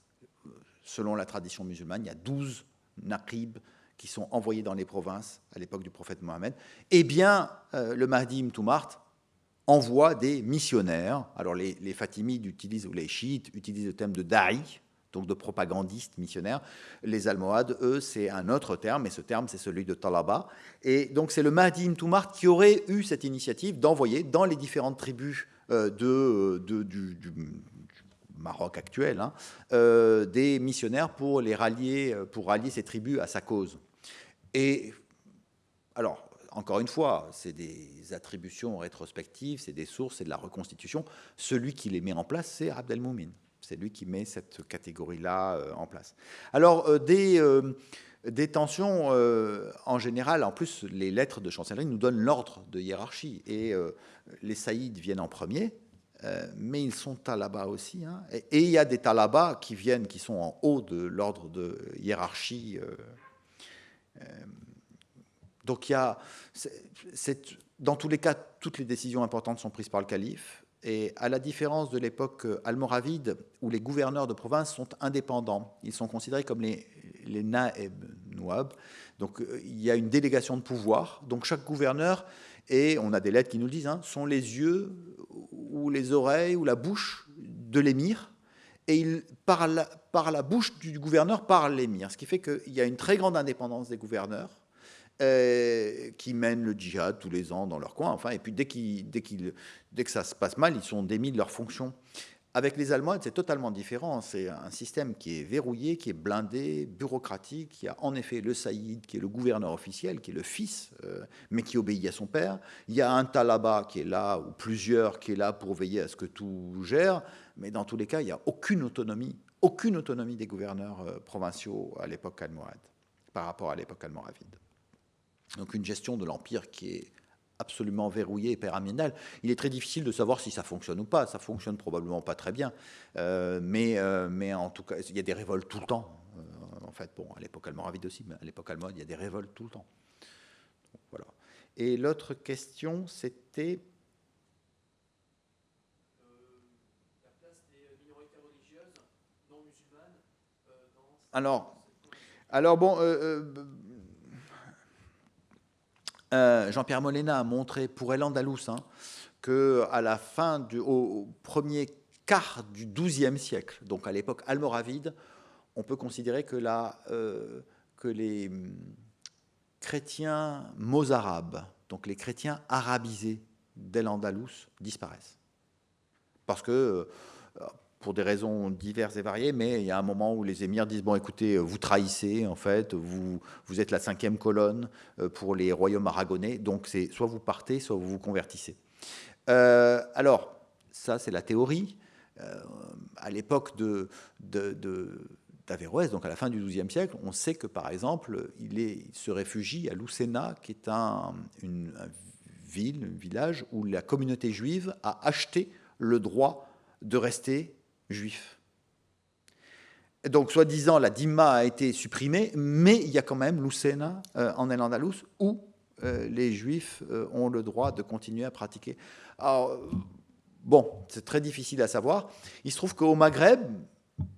Selon la tradition musulmane, il y a 12 naqib qui sont envoyés dans les provinces à l'époque du prophète Mohammed. Eh bien, euh, le Mahdi Mtoumart envoie des missionnaires. Alors, les, Fatimides utilisent, ou les chiites utilisent le terme de da'i, donc de propagandistes missionnaires. Les Almohades, eux, c'est un autre terme, et ce terme, c'est celui de Talaba. Et donc, c'est le Mahdi Mtoumart qui aurait eu cette initiative d'envoyer dans les différentes tribus euh, de, du, Maroc actuel, hein, euh, des missionnaires pour les rallier, pour rallier ces tribus à sa cause. Et alors, encore une fois, c'est des attributions rétrospectives, c'est des sources, c'est de la reconstitution. Celui qui les met en place, c'est Abdelmoumin. C'est lui qui met cette catégorie-là euh, en place. Alors, des, des tensions, en général, en plus, les lettres de chancellerie nous donnent l'ordre de hiérarchie. Et les saïds viennent en premier, euh, mais ils sont talabas aussi. Hein. Et, il y a des talabas qui viennent, qui sont en haut de l'ordre de hiérarchie. Euh, euh, donc il y a, dans tous les cas, toutes les décisions importantes sont prises par le calife. Et à la différence de l'époque almoravide, où les gouverneurs de province sont indépendants, ils sont considérés comme les, les naeb, nouab. Donc il y a une délégation de pouvoir. Donc chaque gouverneur et on a des lettres qui nous le disent, hein, sont les yeux ou les oreilles ou la bouche de l'émir, et il, par, la, par la bouche du gouverneur parle l'émir, ce qui fait qu'il y a une très grande indépendance des gouverneurs, euh, qui mènent le djihad tous les ans dans leur coin, enfin, et puis dès, que ça se passe mal, ils sont démis de leurs fonctions. Avec les Allemands, c'est totalement différent. C'est un système qui est verrouillé, qui est blindé, bureaucratique. Il y a en effet le Saïd, qui est le gouverneur officiel, qui est le fils, euh, mais qui obéit à son père. Il y a un Talaba qui est là, ou plusieurs qui est là pour veiller à ce que tout gère. Mais dans tous les cas, il n'y a aucune autonomie, aucune autonomie des gouverneurs euh, provinciaux à l'époque almohade, par rapport à l'époque almoravide. Donc une gestion de l'empire qui est absolument verrouillé et pyramidal, il est très difficile de savoir si ça fonctionne ou pas. Ça fonctionne probablement pas très bien, euh, mais, euh, mais en tout cas, il y a des révoltes tout le temps. Euh, en fait, bon, à l'époque almoravide aussi, mais à l'époque allemande, il y a des révoltes tout le temps. voilà. Et l'autre question, c'était alors, alors bon, euh, Jean-Pierre Molina a montré pour El Andalous hein, qu'à la fin du au, premier quart du XIIe siècle, donc à l'époque almoravide, on peut considérer que, euh, que les hum, chrétiens mozarabes, donc les chrétiens arabisés d'El Andalous, disparaissent. Parce que euh, pour des raisons diverses et variées, mais il y a un moment où les émirs disent, bon écoutez, vous trahissez, en fait, vous, vous êtes la cinquième colonne euh, pour les royaumes aragonais, donc c'est soit vous partez, soit vous vous convertissez. Euh, alors, ça c'est la théorie. Euh, à l'époque de, d'Averroès, donc à la fin du XIIe siècle, on sait que par exemple, il, se réfugie à Lucena, qui est un, une, ville, un village où la communauté juive a acheté le droit de rester juif. Donc, soi-disant, la Dima a été supprimée, mais il y a quand même Lucena euh, en El Andalus où euh, les juifs euh, ont le droit de continuer à pratiquer. Bon, c'est très difficile à savoir. Il se trouve qu'au Maghreb,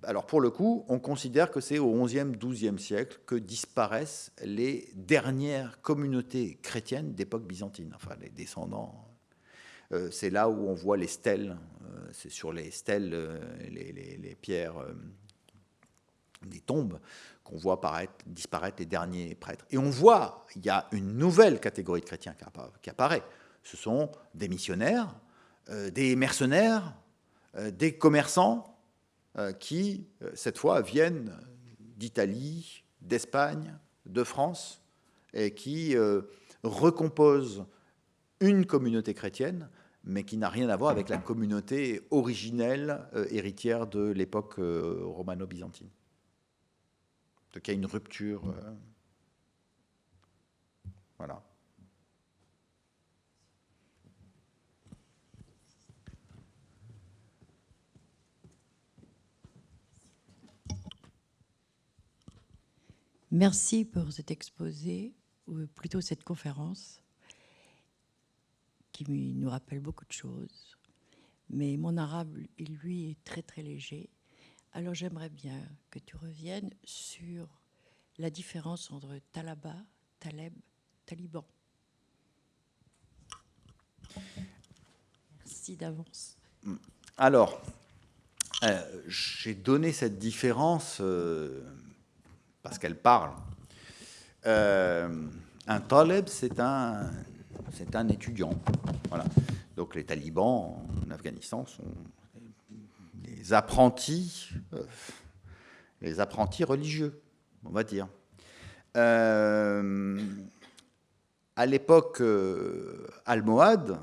alors pour le coup, on considère que c'est au XIe, XIIe siècle que disparaissent les dernières communautés chrétiennes d'époque byzantine, enfin les descendants. C'est là où on voit les stèles c'est sur les stèles, euh, les, pierres, euh, des tombes, qu'on voit disparaître les derniers prêtres. Et on voit, il y a une nouvelle catégorie de chrétiens qui apparaît. Ce sont des missionnaires, euh, des mercenaires, des commerçants qui, cette fois, viennent d'Italie, d'Espagne, de France, et qui recomposent une communauté chrétienne, mais qui n'a rien à voir avec la communauté originelle héritière de l'époque romano-byzantine. Donc il y a une rupture. voilà. Merci pour cet exposé, ou plutôt cette conférence, qui nous rappelle beaucoup de choses. Mais mon arabe, lui, est très très léger. Alors j'aimerais bien que tu reviennes sur la différence entre Talaba, Taleb, Taliban. Merci d'avance. Alors, euh, j'ai donné cette différence euh, parce qu'elle parle. Euh, un taleb, c'est un, c'est un étudiant. Donc les talibans en Afghanistan sont les apprentis, euh, les apprentis religieux, on va dire. Euh, à l'époque almohade,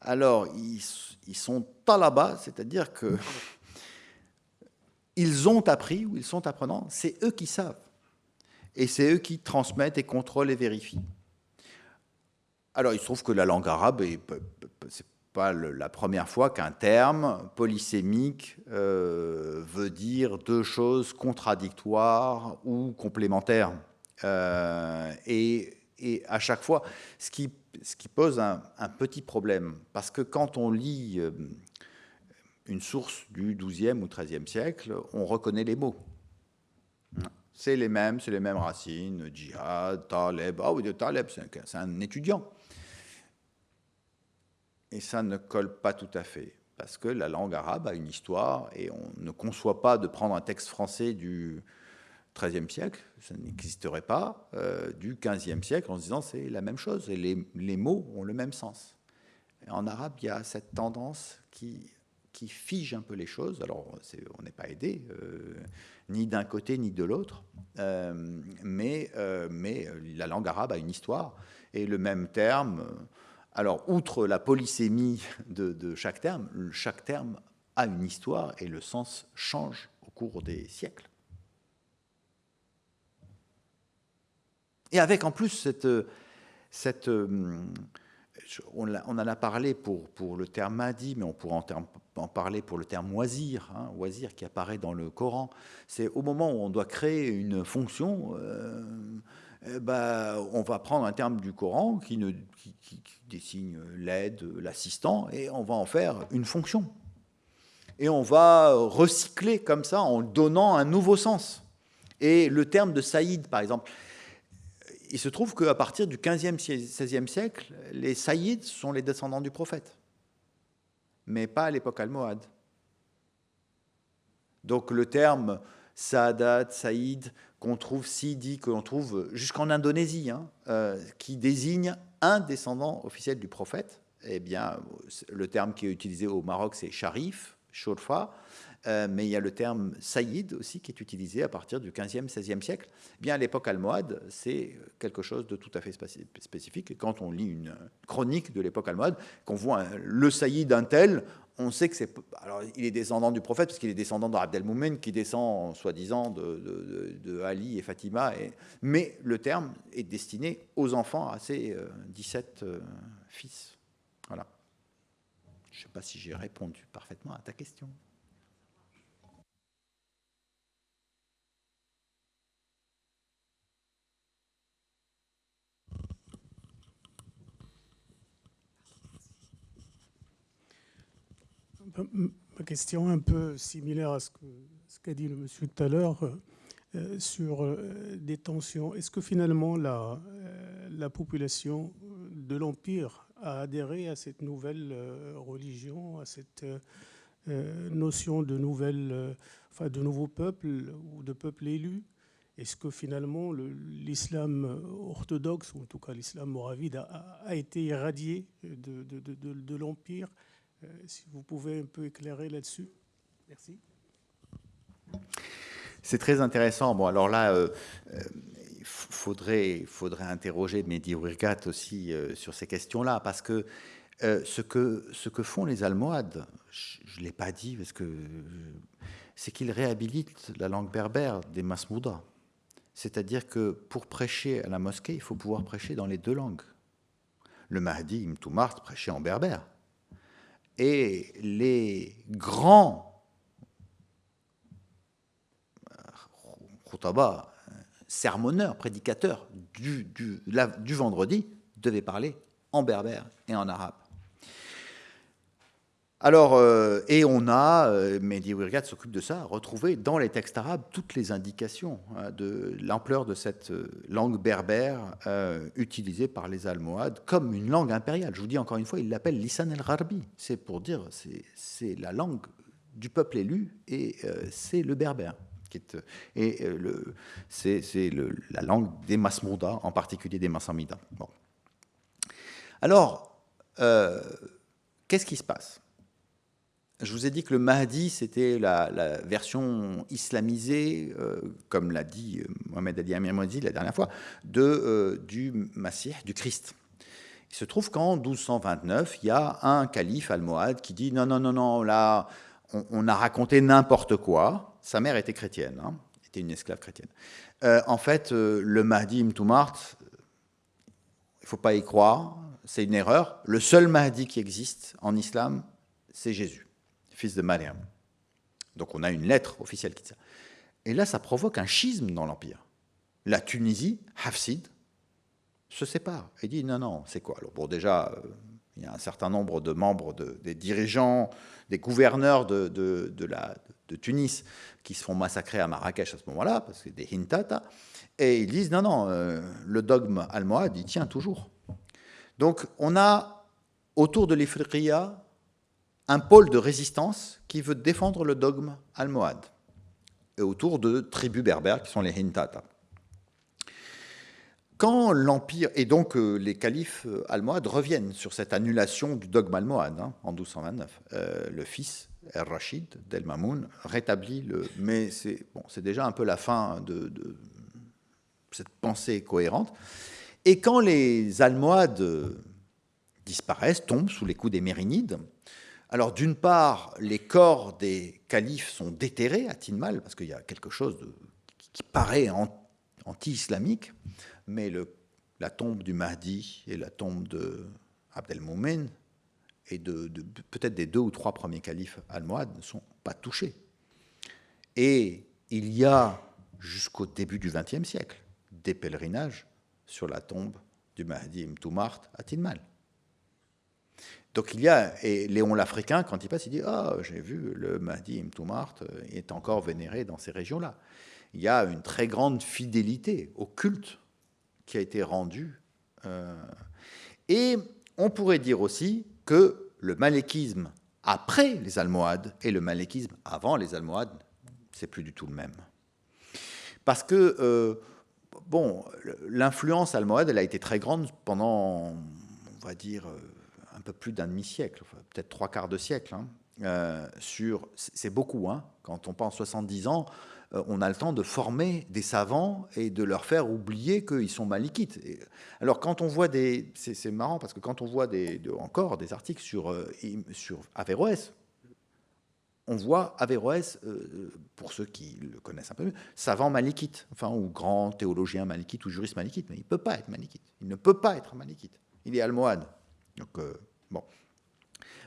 alors ils, ils sont talabas, c'est-à-dire que ils ont appris ou ils sont apprenants, c'est eux qui savent. Et c'est eux qui transmettent et contrôlent et vérifient. Alors, il se trouve que la langue arabe, c'est pas la première fois qu'un terme polysémique euh, veut dire deux choses contradictoires ou complémentaires. Euh, et, à chaque fois, ce qui, pose un, petit problème, parce que quand on lit euh, une source du XIIe ou XIIIe siècle, on reconnaît les mots. C'est les mêmes, c'est les mêmes racines, djihad, taleb. Ah oui, taleb, c'est un étudiant. Et ça ne colle pas tout à fait, parce que la langue arabe a une histoire et on ne conçoit pas de prendre un texte français du XIIIe siècle, ça n'existerait pas, euh, du XVe siècle en se disant c'est la même chose et les, mots ont le même sens. en arabe, il y a cette tendance qui fige un peu les choses. Alors, on n'est pas aidé, euh, ni d'un côté ni de l'autre, euh, mais la langue arabe a une histoire, et le même terme, alors, outre la polysémie de, chaque terme, chaque terme a une histoire, et le sens change au cours des siècles. Et avec en plus cette... cette on, en a parlé pour, le terme Mahdi, mais on pourrait en, parler pour le terme oisir, hein, oisir qui apparaît dans le Coran. C'est au moment où on doit créer une fonction, euh, eh ben, on va prendre un terme du Coran qui, ne, qui, qui, désigne l'aide, l'assistant, et on va en faire une fonction. Et on va recycler comme ça en donnant un nouveau sens. Et le terme de Saïd, par exemple, il se trouve qu'à partir du 15e, 16e siècle, les Saïds sont les descendants du prophète mais pas à l'époque almohade. Donc le terme Saadat, Saïd, qu'on trouve Sidi, que l'on trouve jusqu'en Indonésie, hein, euh, qui désigne un descendant officiel du prophète, eh bien, le terme qui est utilisé au Maroc, c'est Sharif, Shorfa, euh, mais il y a le terme Saïd aussi qui est utilisé à partir du 15e, 16e siècle. Eh bien, à l'époque almohade, c'est quelque chose de tout à fait spécifique. Quand on lit une chronique de l'époque almohade, qu'on voit le Saïd d'un tel, on sait que c'est. Il est descendant du prophète, parce qu'il est descendant d'Abd el qui descend, soi-disant, de, Ali et Fatima. Mais le terme est destiné aux enfants, à ces 17 euh, fils. Voilà. Je ne sais pas si j'ai répondu parfaitement à ta question. Ma question est un peu similaire à ce qu'a dit le monsieur tout à l'heure euh, sur euh, des tensions. Est-ce que finalement la, euh, la population de l'Empire a adhéré à cette nouvelle religion, à cette notion de, nouvelle, enfin, de nouveau peuple ou de peuple élu? Est-ce que finalement l'islam orthodoxe, ou en tout cas l'islam moravide, a, été irradié de, de, de l'Empire si vous pouvez un peu éclairer là-dessus. Merci. C'est très intéressant. Bon, alors là, il faudrait, interroger Mehdi Ouirgat aussi sur ces questions-là, parce que ce, que ce que font les Almohades, je ne l'ai pas dit, parce que c'est qu'ils réhabilitent la langue berbère des Masmouda. C'est-à-dire que pour prêcher à la mosquée, il faut pouvoir prêcher dans les deux langues. Le Mahdi Mtoumart prêchait en berbère. Et les grands khutaba, sermonneurs, prédicateurs du, du, du vendredi devaient parler en berbère et en arabe. Alors, euh, et on a, euh, Mehdi Wirgat s'occupe de ça, retrouvé dans les textes arabes toutes les indications hein, de l'ampleur de cette euh, langue berbère utilisée par les Almohades comme une langue impériale. Je vous dis encore une fois, il l'appelle Lisan el-Gharbi. C'est pour dire, c'est la langue du peuple élu et c'est le berbère. Qui est, et c'est la langue des Masmouda, en particulier des Massamida. Bon. Alors, qu'est-ce qui se passe? Je vous ai dit que le Mahdi, c'était la, version islamisée, euh, comme l'a dit euh, Mohamed Ali Amir la dernière fois, de, euh, du Masih, du Christ. Il se trouve qu'en 1229, il y a un calife almohade qui dit non, non, non, non, là, on, a raconté n'importe quoi. Sa mère était chrétienne, hein, était une esclave chrétienne. en fait, le Mahdi Mtoumart, il ne faut pas y croire, c'est une erreur. Le seul Mahdi qui existe en islam, c'est Jésus fils de Mariam. Donc on a une lettre officielle qui dit ça. Et là, ça provoque un schisme dans l'Empire. La Tunisie, Hafsid, se sépare et dit non, non, c'est quoi? Alors bon, déjà, euh, il y a un certain nombre de membres, des dirigeants, des gouverneurs de, de, de Tunis qui se font massacrer à Marrakech à ce moment-là, parce que des hintata, et ils disent non, non, euh, le dogme almohade, il tient toujours. Donc on a autour de l'Ifriqiya un pôle de résistance qui veut défendre le dogme almohade, et autour de tribus berbères qui sont les Hintata. Quand l'Empire, et donc euh, les califes euh, almohades reviennent sur cette annulation du dogme almohade hein, en 1229, euh, le fils, El-Rachid d'El Mamoun, rétablit le. Mais c'est déjà un peu la fin de, de, cette pensée cohérente. Et quand les Almohades disparaissent, tombent sous les coups des Mérinides, alors d'une part, les corps des califes sont déterrés à Tinmal, parce qu'il y a quelque chose qui paraît anti-islamique, mais la tombe du Mahdi et la tombe de Abdelmoumen et de, peut-être des deux ou trois premiers califes almohades ne sont pas touchés. Et il y a, jusqu'au début du XXe siècle, des pèlerinages sur la tombe du Mahdi Mtoumart à Tinmal. Donc il y a, et Léon l'Africain, quand il passe, il dit Ah, j'ai vu le Mahdi Mtoumart euh, est encore vénéré dans ces régions-là. Il y a une très grande fidélité au culte qui a été rendu. Euh, et on pourrait dire aussi que le malékisme après les Almohades et le malékisme avant les Almohades, c'est plus du tout le même. Parce que, euh, bon, l'influence almohade, elle a été très grande pendant, on va dire, un peu plus d'un demi-siècle, peut-être trois quarts de siècle. Hein, euh, sur, c'est beaucoup, hein, quand on pense 70 ans, euh, on a le temps de former des savants et de leur faire oublier qu'ils sont malikites. alors quand on voit des... C'est marrant parce que quand on voit des, encore des articles sur, euh, sur Averroès, on voit Averroès, pour ceux qui le connaissent un peu mieux, savant malikite, enfin, ou grand théologien malikite ou juriste malikite, mais il ne peut pas être malikite. Il ne peut pas être malikite. Il est almohade. Donc, Bon.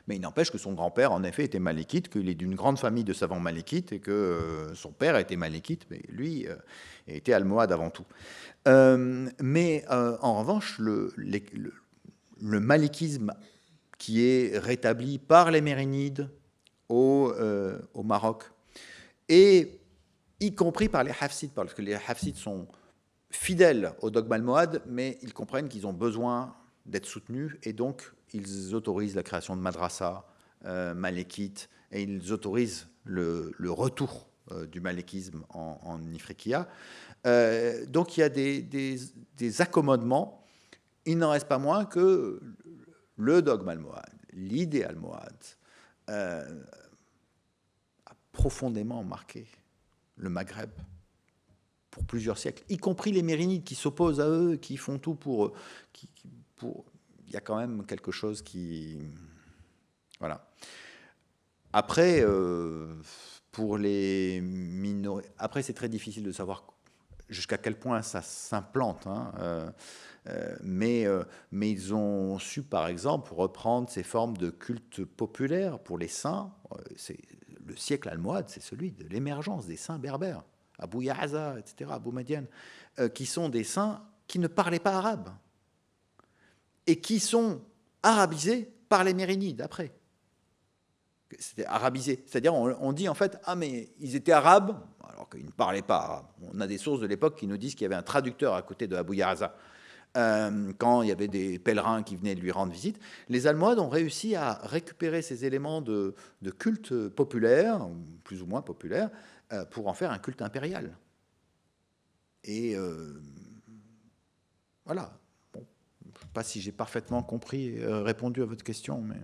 Mais il n'empêche que son grand-père, en effet, était malékite, qu'il est d'une grande famille de savants malékites et que euh, son père était malékite, mais lui euh, était almohade avant tout. Euh, mais en revanche, le, malékisme qui est rétabli par les Mérinides au, au, Maroc, et y compris par les Hafsides, parce que les Hafsides sont fidèles au dogme almohade, mais ils comprennent qu'ils ont besoin d'être soutenus, et donc ils autorisent la création de madrasa euh, malékite et ils autorisent le, retour euh, du malékisme en, en euh, donc il y a des, accommodements. Il n'en reste pas moins que le dogme almohade, l'idée almohade, a profondément marqué le Maghreb pour plusieurs siècles, y compris les Mérinides qui s'opposent à eux, qui font tout pour... Il y a quand même quelque chose qui... Voilà. Après, euh, pour les minorités... Après, c'est très difficile de savoir jusqu'à quel point ça s'implante. Hein, euh, euh, mais, mais ils ont su, par exemple, reprendre ces formes de culte populaire pour les saints. C'est le siècle almohade, c'est celui de l'émergence des saints berbères. Abou Yahaza, etc., Abou Madian, qui sont des saints qui ne parlaient pas arabe et qui sont arabisés par les Mérinides après. C'était arabisé, c'est-à-dire on, dit en fait ah mais ils étaient arabes alors qu'ils ne parlaient pas. On a des sources de l'époque qui nous disent qu'il y avait un traducteur à côté de Abou Yahaza. Euh, quand il y avait des pèlerins qui venaient lui rendre visite, les Almohades ont réussi à récupérer ces éléments de, de culte populaire, plus ou moins populaire, euh, pour en faire un culte impérial. Et euh, voilà. Bon, je ne sais pas si j'ai parfaitement compris, euh, répondu à votre question, mais.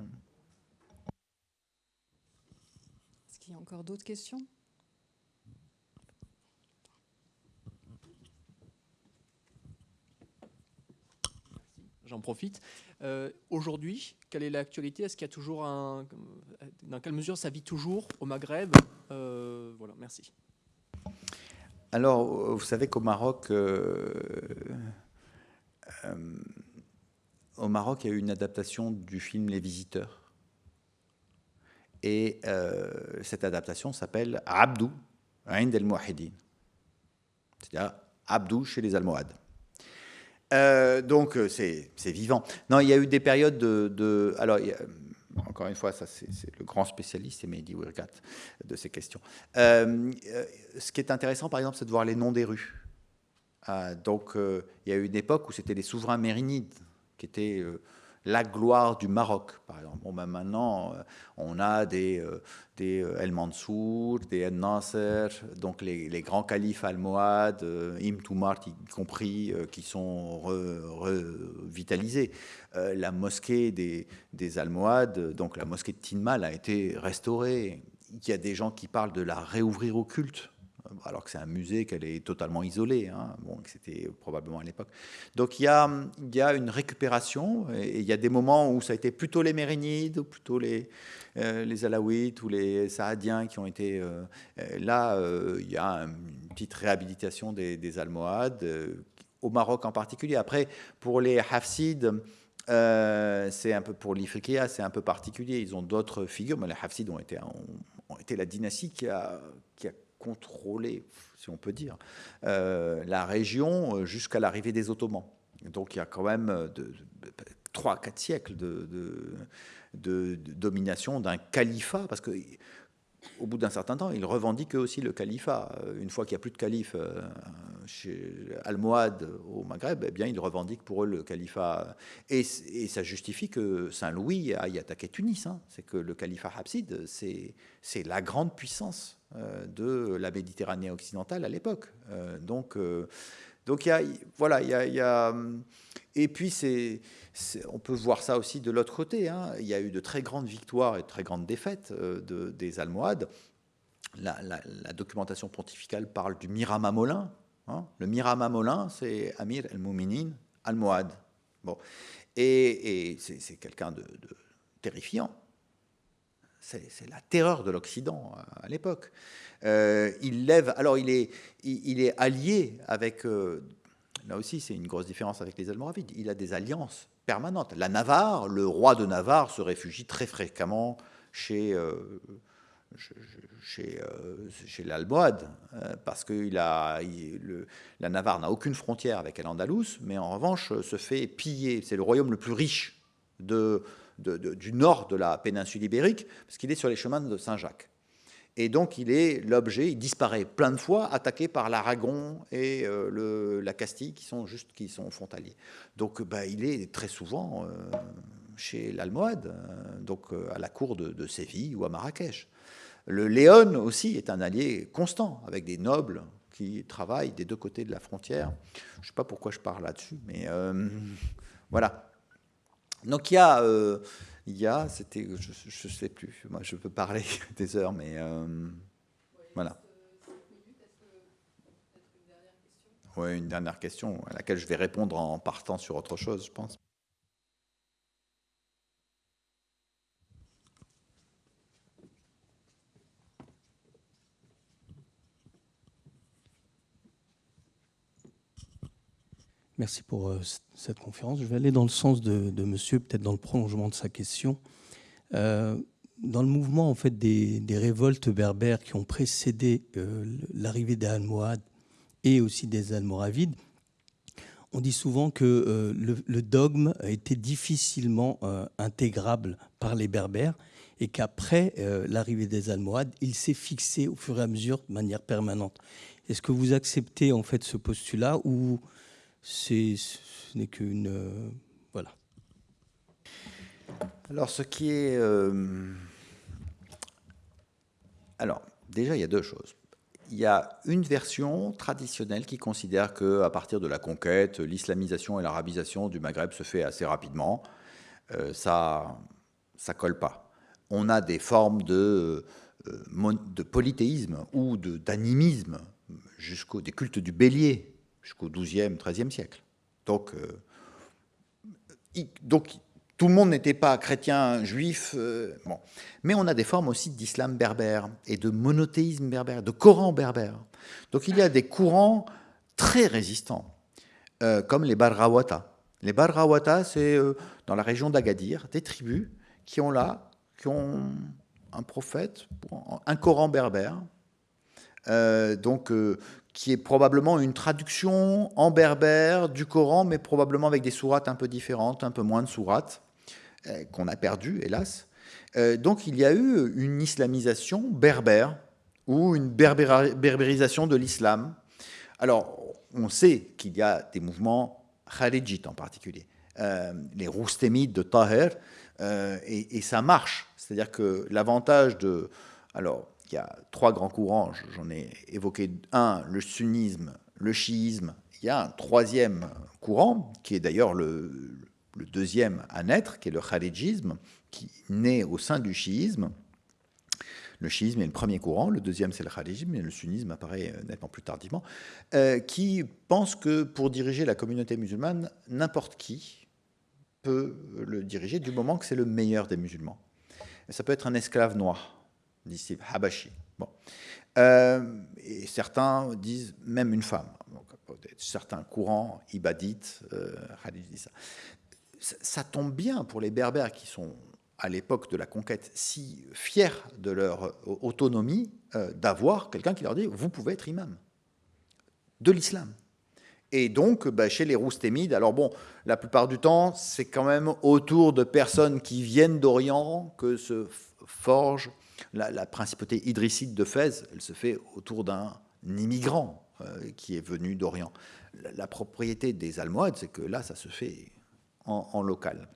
Est-ce qu'il y a encore d'autres questions? J'en profite. Aujourd'hui, quelle est l'actualité? Est-ce qu'il y a toujours un. Dans quelle mesure ça vit toujours au Maghreb? Euh, Voilà, merci. Alors, vous savez qu'au Maroc, euh, euh, au Maroc, il y a eu une adaptation du film Les Visiteurs. Et cette adaptation s'appelle Abdou, Aïnd el Mouahidin. C'est-à-dire Abdou chez les Almohades. Euh, donc euh, c'est vivant. Non, il y a eu des périodes de... alors, encore une fois, ça c'est le grand spécialiste, c'est Mehdi Wirgat, de ces questions. Euh, ce qui est intéressant, par exemple, c'est de voir les noms des rues. donc, il y a eu une époque où c'était les souverains mérinides qui étaient la gloire du Maroc, par exemple. Bon, ben maintenant, euh, on a des, euh, des euh, El Mansour, des El Nasser, donc les, grands califes almohades, Im Toumar y compris, qui sont revitalisés. la mosquée des, des Almohades, donc la mosquée de Tinmal, a été restaurée. Il y a des gens qui parlent de la réouvrir au culte alors que c'est un musée qu'elle est totalement isolée, hein, bon, c'était probablement à l'époque. Donc il y, a, une récupération, et il y a des moments où ça a été plutôt les Mérinides, ou plutôt les, euh, Alaouites, ou les Saadiens qui ont été... Euh, euh, là, il y a une petite réhabilitation des, Almohades, au Maroc en particulier. Après, pour les Hafsides, c'est un peu pour l'Ifriqiya, c'est un peu particulier. Ils ont d'autres figures, mais les Hafsides ont été, la dynastie qui a contrôler, si on peut dire, euh, la région euh, jusqu'à l'arrivée des Ottomans. Donc il y a quand même euh, de, 3-4 siècles de, de, domination d'un califat, parce que au bout d'un certain temps, ils revendiquent aussi le califat. Une fois qu'il n'y a plus de calife chez Almohade au Maghreb, eh bien, ils revendiquent pour eux le califat. Et, ça justifie que Saint-Louis aille attaquer Tunis. Hein. C'est que le califat Hafsid, c'est la grande puissance euh, de la Méditerranée occidentale à l'époque. Euh, donc, euh, donc voilà, il y a, et puis on peut voir ça aussi de l'autre côté. Hein. Il y a eu de très grandes victoires et de très grandes défaites de, des Almohades. La, documentation pontificale parle du Mirama Molin. Hein. Le Mirama Molin, c'est Amir el-Mouminin Almohade. Bon. Et, c'est, quelqu'un de terrifiant c'est la terreur de l'Occident euh, à l'époque. Euh, il lève, alors il est, il, est allié avec, euh, là aussi c'est une grosse différence avec les Almoravides, il a des alliances permanentes. La Navarre, le roi de Navarre se réfugie très fréquemment chez, chez, chez l'Almohade, parce que a, la Navarre n'a aucune frontière avec l'Andalous, mais en revanche se fait piller. C'est le royaume le plus riche de, du nord de la péninsule ibérique, parce qu'il est sur les chemins de Saint-Jacques. Et donc il est l'objet, il disparaît plein de fois, attaqué par l'Aragon et euh, le, la Castille, qui sont juste qui sont frontaliers. Donc bah, il est très souvent euh, chez l'Almohade, euh, donc à la cour de, Séville ou à Marrakech. Le Léon aussi est un allié constant, avec des nobles qui travaillent des deux côtés de la frontière. Je ne sais pas pourquoi je parle là-dessus, mais voilà. Donc il y a, euh, il y a c'était, je ne sais plus, moi je peux parler des heures, mais euh, voilà. Oui, une dernière question à laquelle je vais répondre en partant sur autre chose, je pense. Merci pour euh, cette conférence. Je vais aller dans le sens de, monsieur, peut-être dans le prolongement de sa question. Euh, dans le mouvement en fait, des, révoltes berbères qui ont précédé euh, l'arrivée des Almohades et aussi des Almoravides, on dit souvent que le, dogme a été difficilement intégrable par les Berbères et qu'après l'arrivée des Almohades, il s'est fixé au fur et à mesure de manière permanente. Est-ce que vous acceptez en fait ce postulat ou ce n'est qu'une... Euh, voilà. Alors, ce qui est... Euh, alors, déjà, il y a deux choses. Il y a une version traditionnelle qui considère qu'à partir de la conquête, l'islamisation et l'arabisation du Maghreb se fait assez rapidement. Euh, ça ça colle pas. On a des formes de, de polythéisme ou d'animisme, jusqu'au des cultes du bélier, jusqu'au XIIe, XIIIe siècle. Donc, euh, donc tout le monde n'était pas chrétien, juif. Euh, bon. Mais on a des formes aussi d'islam berbère et de monothéisme berbère, de Coran berbère. Donc il y a des courants très résistants, euh, comme les Barrawata. Les Barrawata, c'est dans la région d'Agadir, des tribus qui ont là, qui ont un prophète, un Coran berbère, donc qui est probablement une traduction en berbère du Coran, mais probablement avec des sourates un peu différentes, un peu moins de sourates, euh, qu'on a perdu, hélas. Euh, donc il y a eu une islamisation berbère, ou une berbérisation de l'islam. Alors, on sait qu'il y a des mouvements kharijites en particulier, euh, les roustémites de Taher, et, et, ça marche. C'est-à-dire que l'avantage de... Alors, il y a trois grands courants, j'en ai évoqué un, le sunnisme, le chiisme, il y a un troisième courant, qui est d'ailleurs le, deuxième à naître, qui est le khalijisme, qui naît au sein du chiisme. Le chiisme est le premier courant, le deuxième c'est le khalijisme, et le sunnisme apparaît euh, nettement plus tardivement, euh, qui pense que pour diriger la communauté musulmane, n'importe qui peut le diriger du moment que c'est le meilleur des musulmans. ça peut être un esclave noir, disciples habashi. Bon. Euh, et certains disent même une femme. certains courants ibadites, euh, ça. ça. tombe bien pour les berbères qui sont à l'époque de la conquête si fiers de leur autonomie euh, d'avoir quelqu'un qui leur dit vous pouvez être imam de l'islam. Et donc, bah, chez les roustémides, alors bon, la plupart du temps, c'est quand même autour de personnes qui viennent d'Orient que se forge la, principauté idrisside de Fès, elle se fait autour d'un immigrant euh, qui est venu d'Orient. La, propriété des Almohades, c'est que là, ça se fait en, local.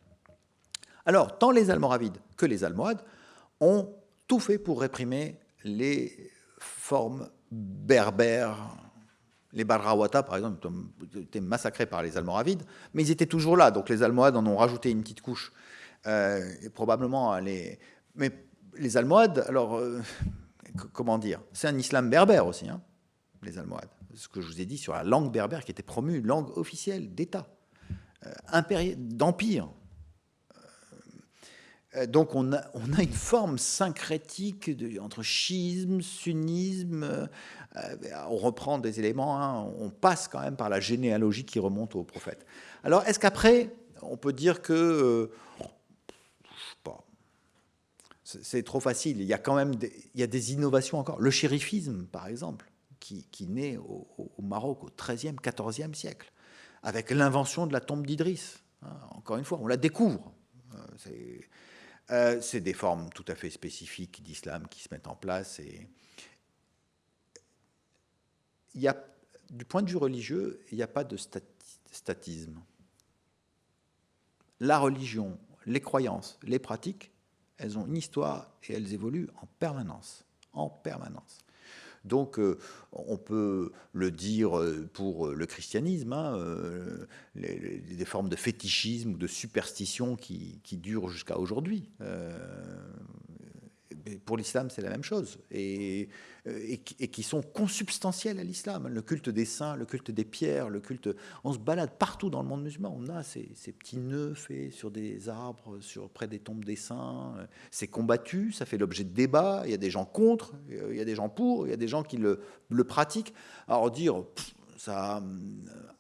Alors, tant les Almoravides que les Almohades ont tout fait pour réprimer les formes berbères. Les Barrawata, par exemple, ont été massacrés par les Almoravides, mais ils étaient toujours là. Donc les Almohades en ont rajouté une petite couche. Euh, et probablement les. Mais les Almohades, alors, euh, comment dire C'est un islam berbère aussi, hein, les Almohades. Ce que je vous ai dit sur la langue berbère qui était promue, langue officielle d'État, euh, d'empire. Euh, donc on a, une forme syncrétique entre schisme, sunnisme, on reprend des éléments, hein, on passe quand même par la généalogie qui remonte au prophète. Alors est-ce qu'après, on peut dire que c'est trop facile. Il y a quand même des, il y a des innovations encore. Le shérifisme, par exemple, qui, naît au, Maroc au XIIIe, XIVe siècle, avec l'invention de la tombe d'Idriss. Hein, encore une fois, on la découvre. Euh, euh, c'est des formes tout à fait spécifiques d'islam qui se mettent en place. Et il y a, du point de vue religieux, il n'y a pas de statisme. La religion, les croyances, les pratiques elles ont une histoire et elles évoluent en permanence. En permanence. Donc, euh, on peut le dire euh, pour le christianisme, hein, euh, des formes de fétichisme ou de superstition qui, durent jusqu'à aujourd'hui pour l'islam, c'est la même chose, et, et, qui sont consubstantiels à l'islam. Le culte des saints, le culte des pierres, le culte. On se balade partout dans le monde musulman. On a ces, petits nœuds faits sur des arbres, sur, près des tombes des saints. C'est combattu, ça fait l'objet de débats. Il y a des gens contre, il y a des gens pour, il y a des gens qui le, pratiquent. Alors dire. ça,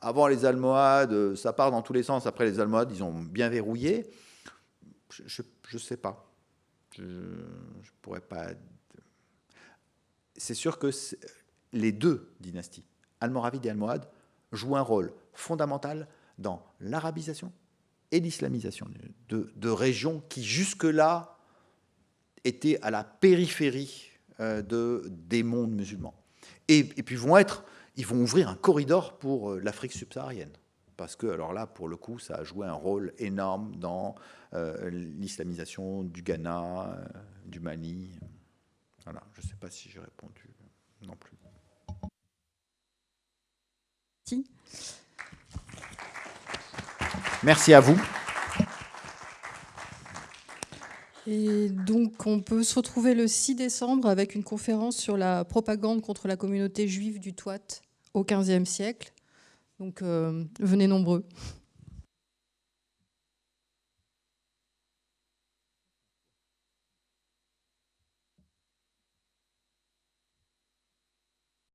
avant les Almohades, ça part dans tous les sens. Après les Almohades, ils ont bien verrouillé. Je ne sais pas. Je ne pourrais pas. C'est sûr que les deux dynasties, Almoravide et Almohade, jouent un rôle fondamental dans l'arabisation et l'islamisation de, régions qui jusque-là étaient à la périphérie euh, de, des mondes musulmans. Et, et, puis vont être, ils vont ouvrir un corridor pour euh, l'Afrique subsaharienne parce que, alors là, pour le coup, ça a joué un rôle énorme dans euh, l'islamisation du Ghana, euh, du Mali. Voilà, je ne sais pas si j'ai répondu non plus. Merci à vous. Et donc, on peut se retrouver le 6 décembre avec une conférence sur la propagande contre la communauté juive du Touat au XVe siècle. Donc, euh, venez nombreux.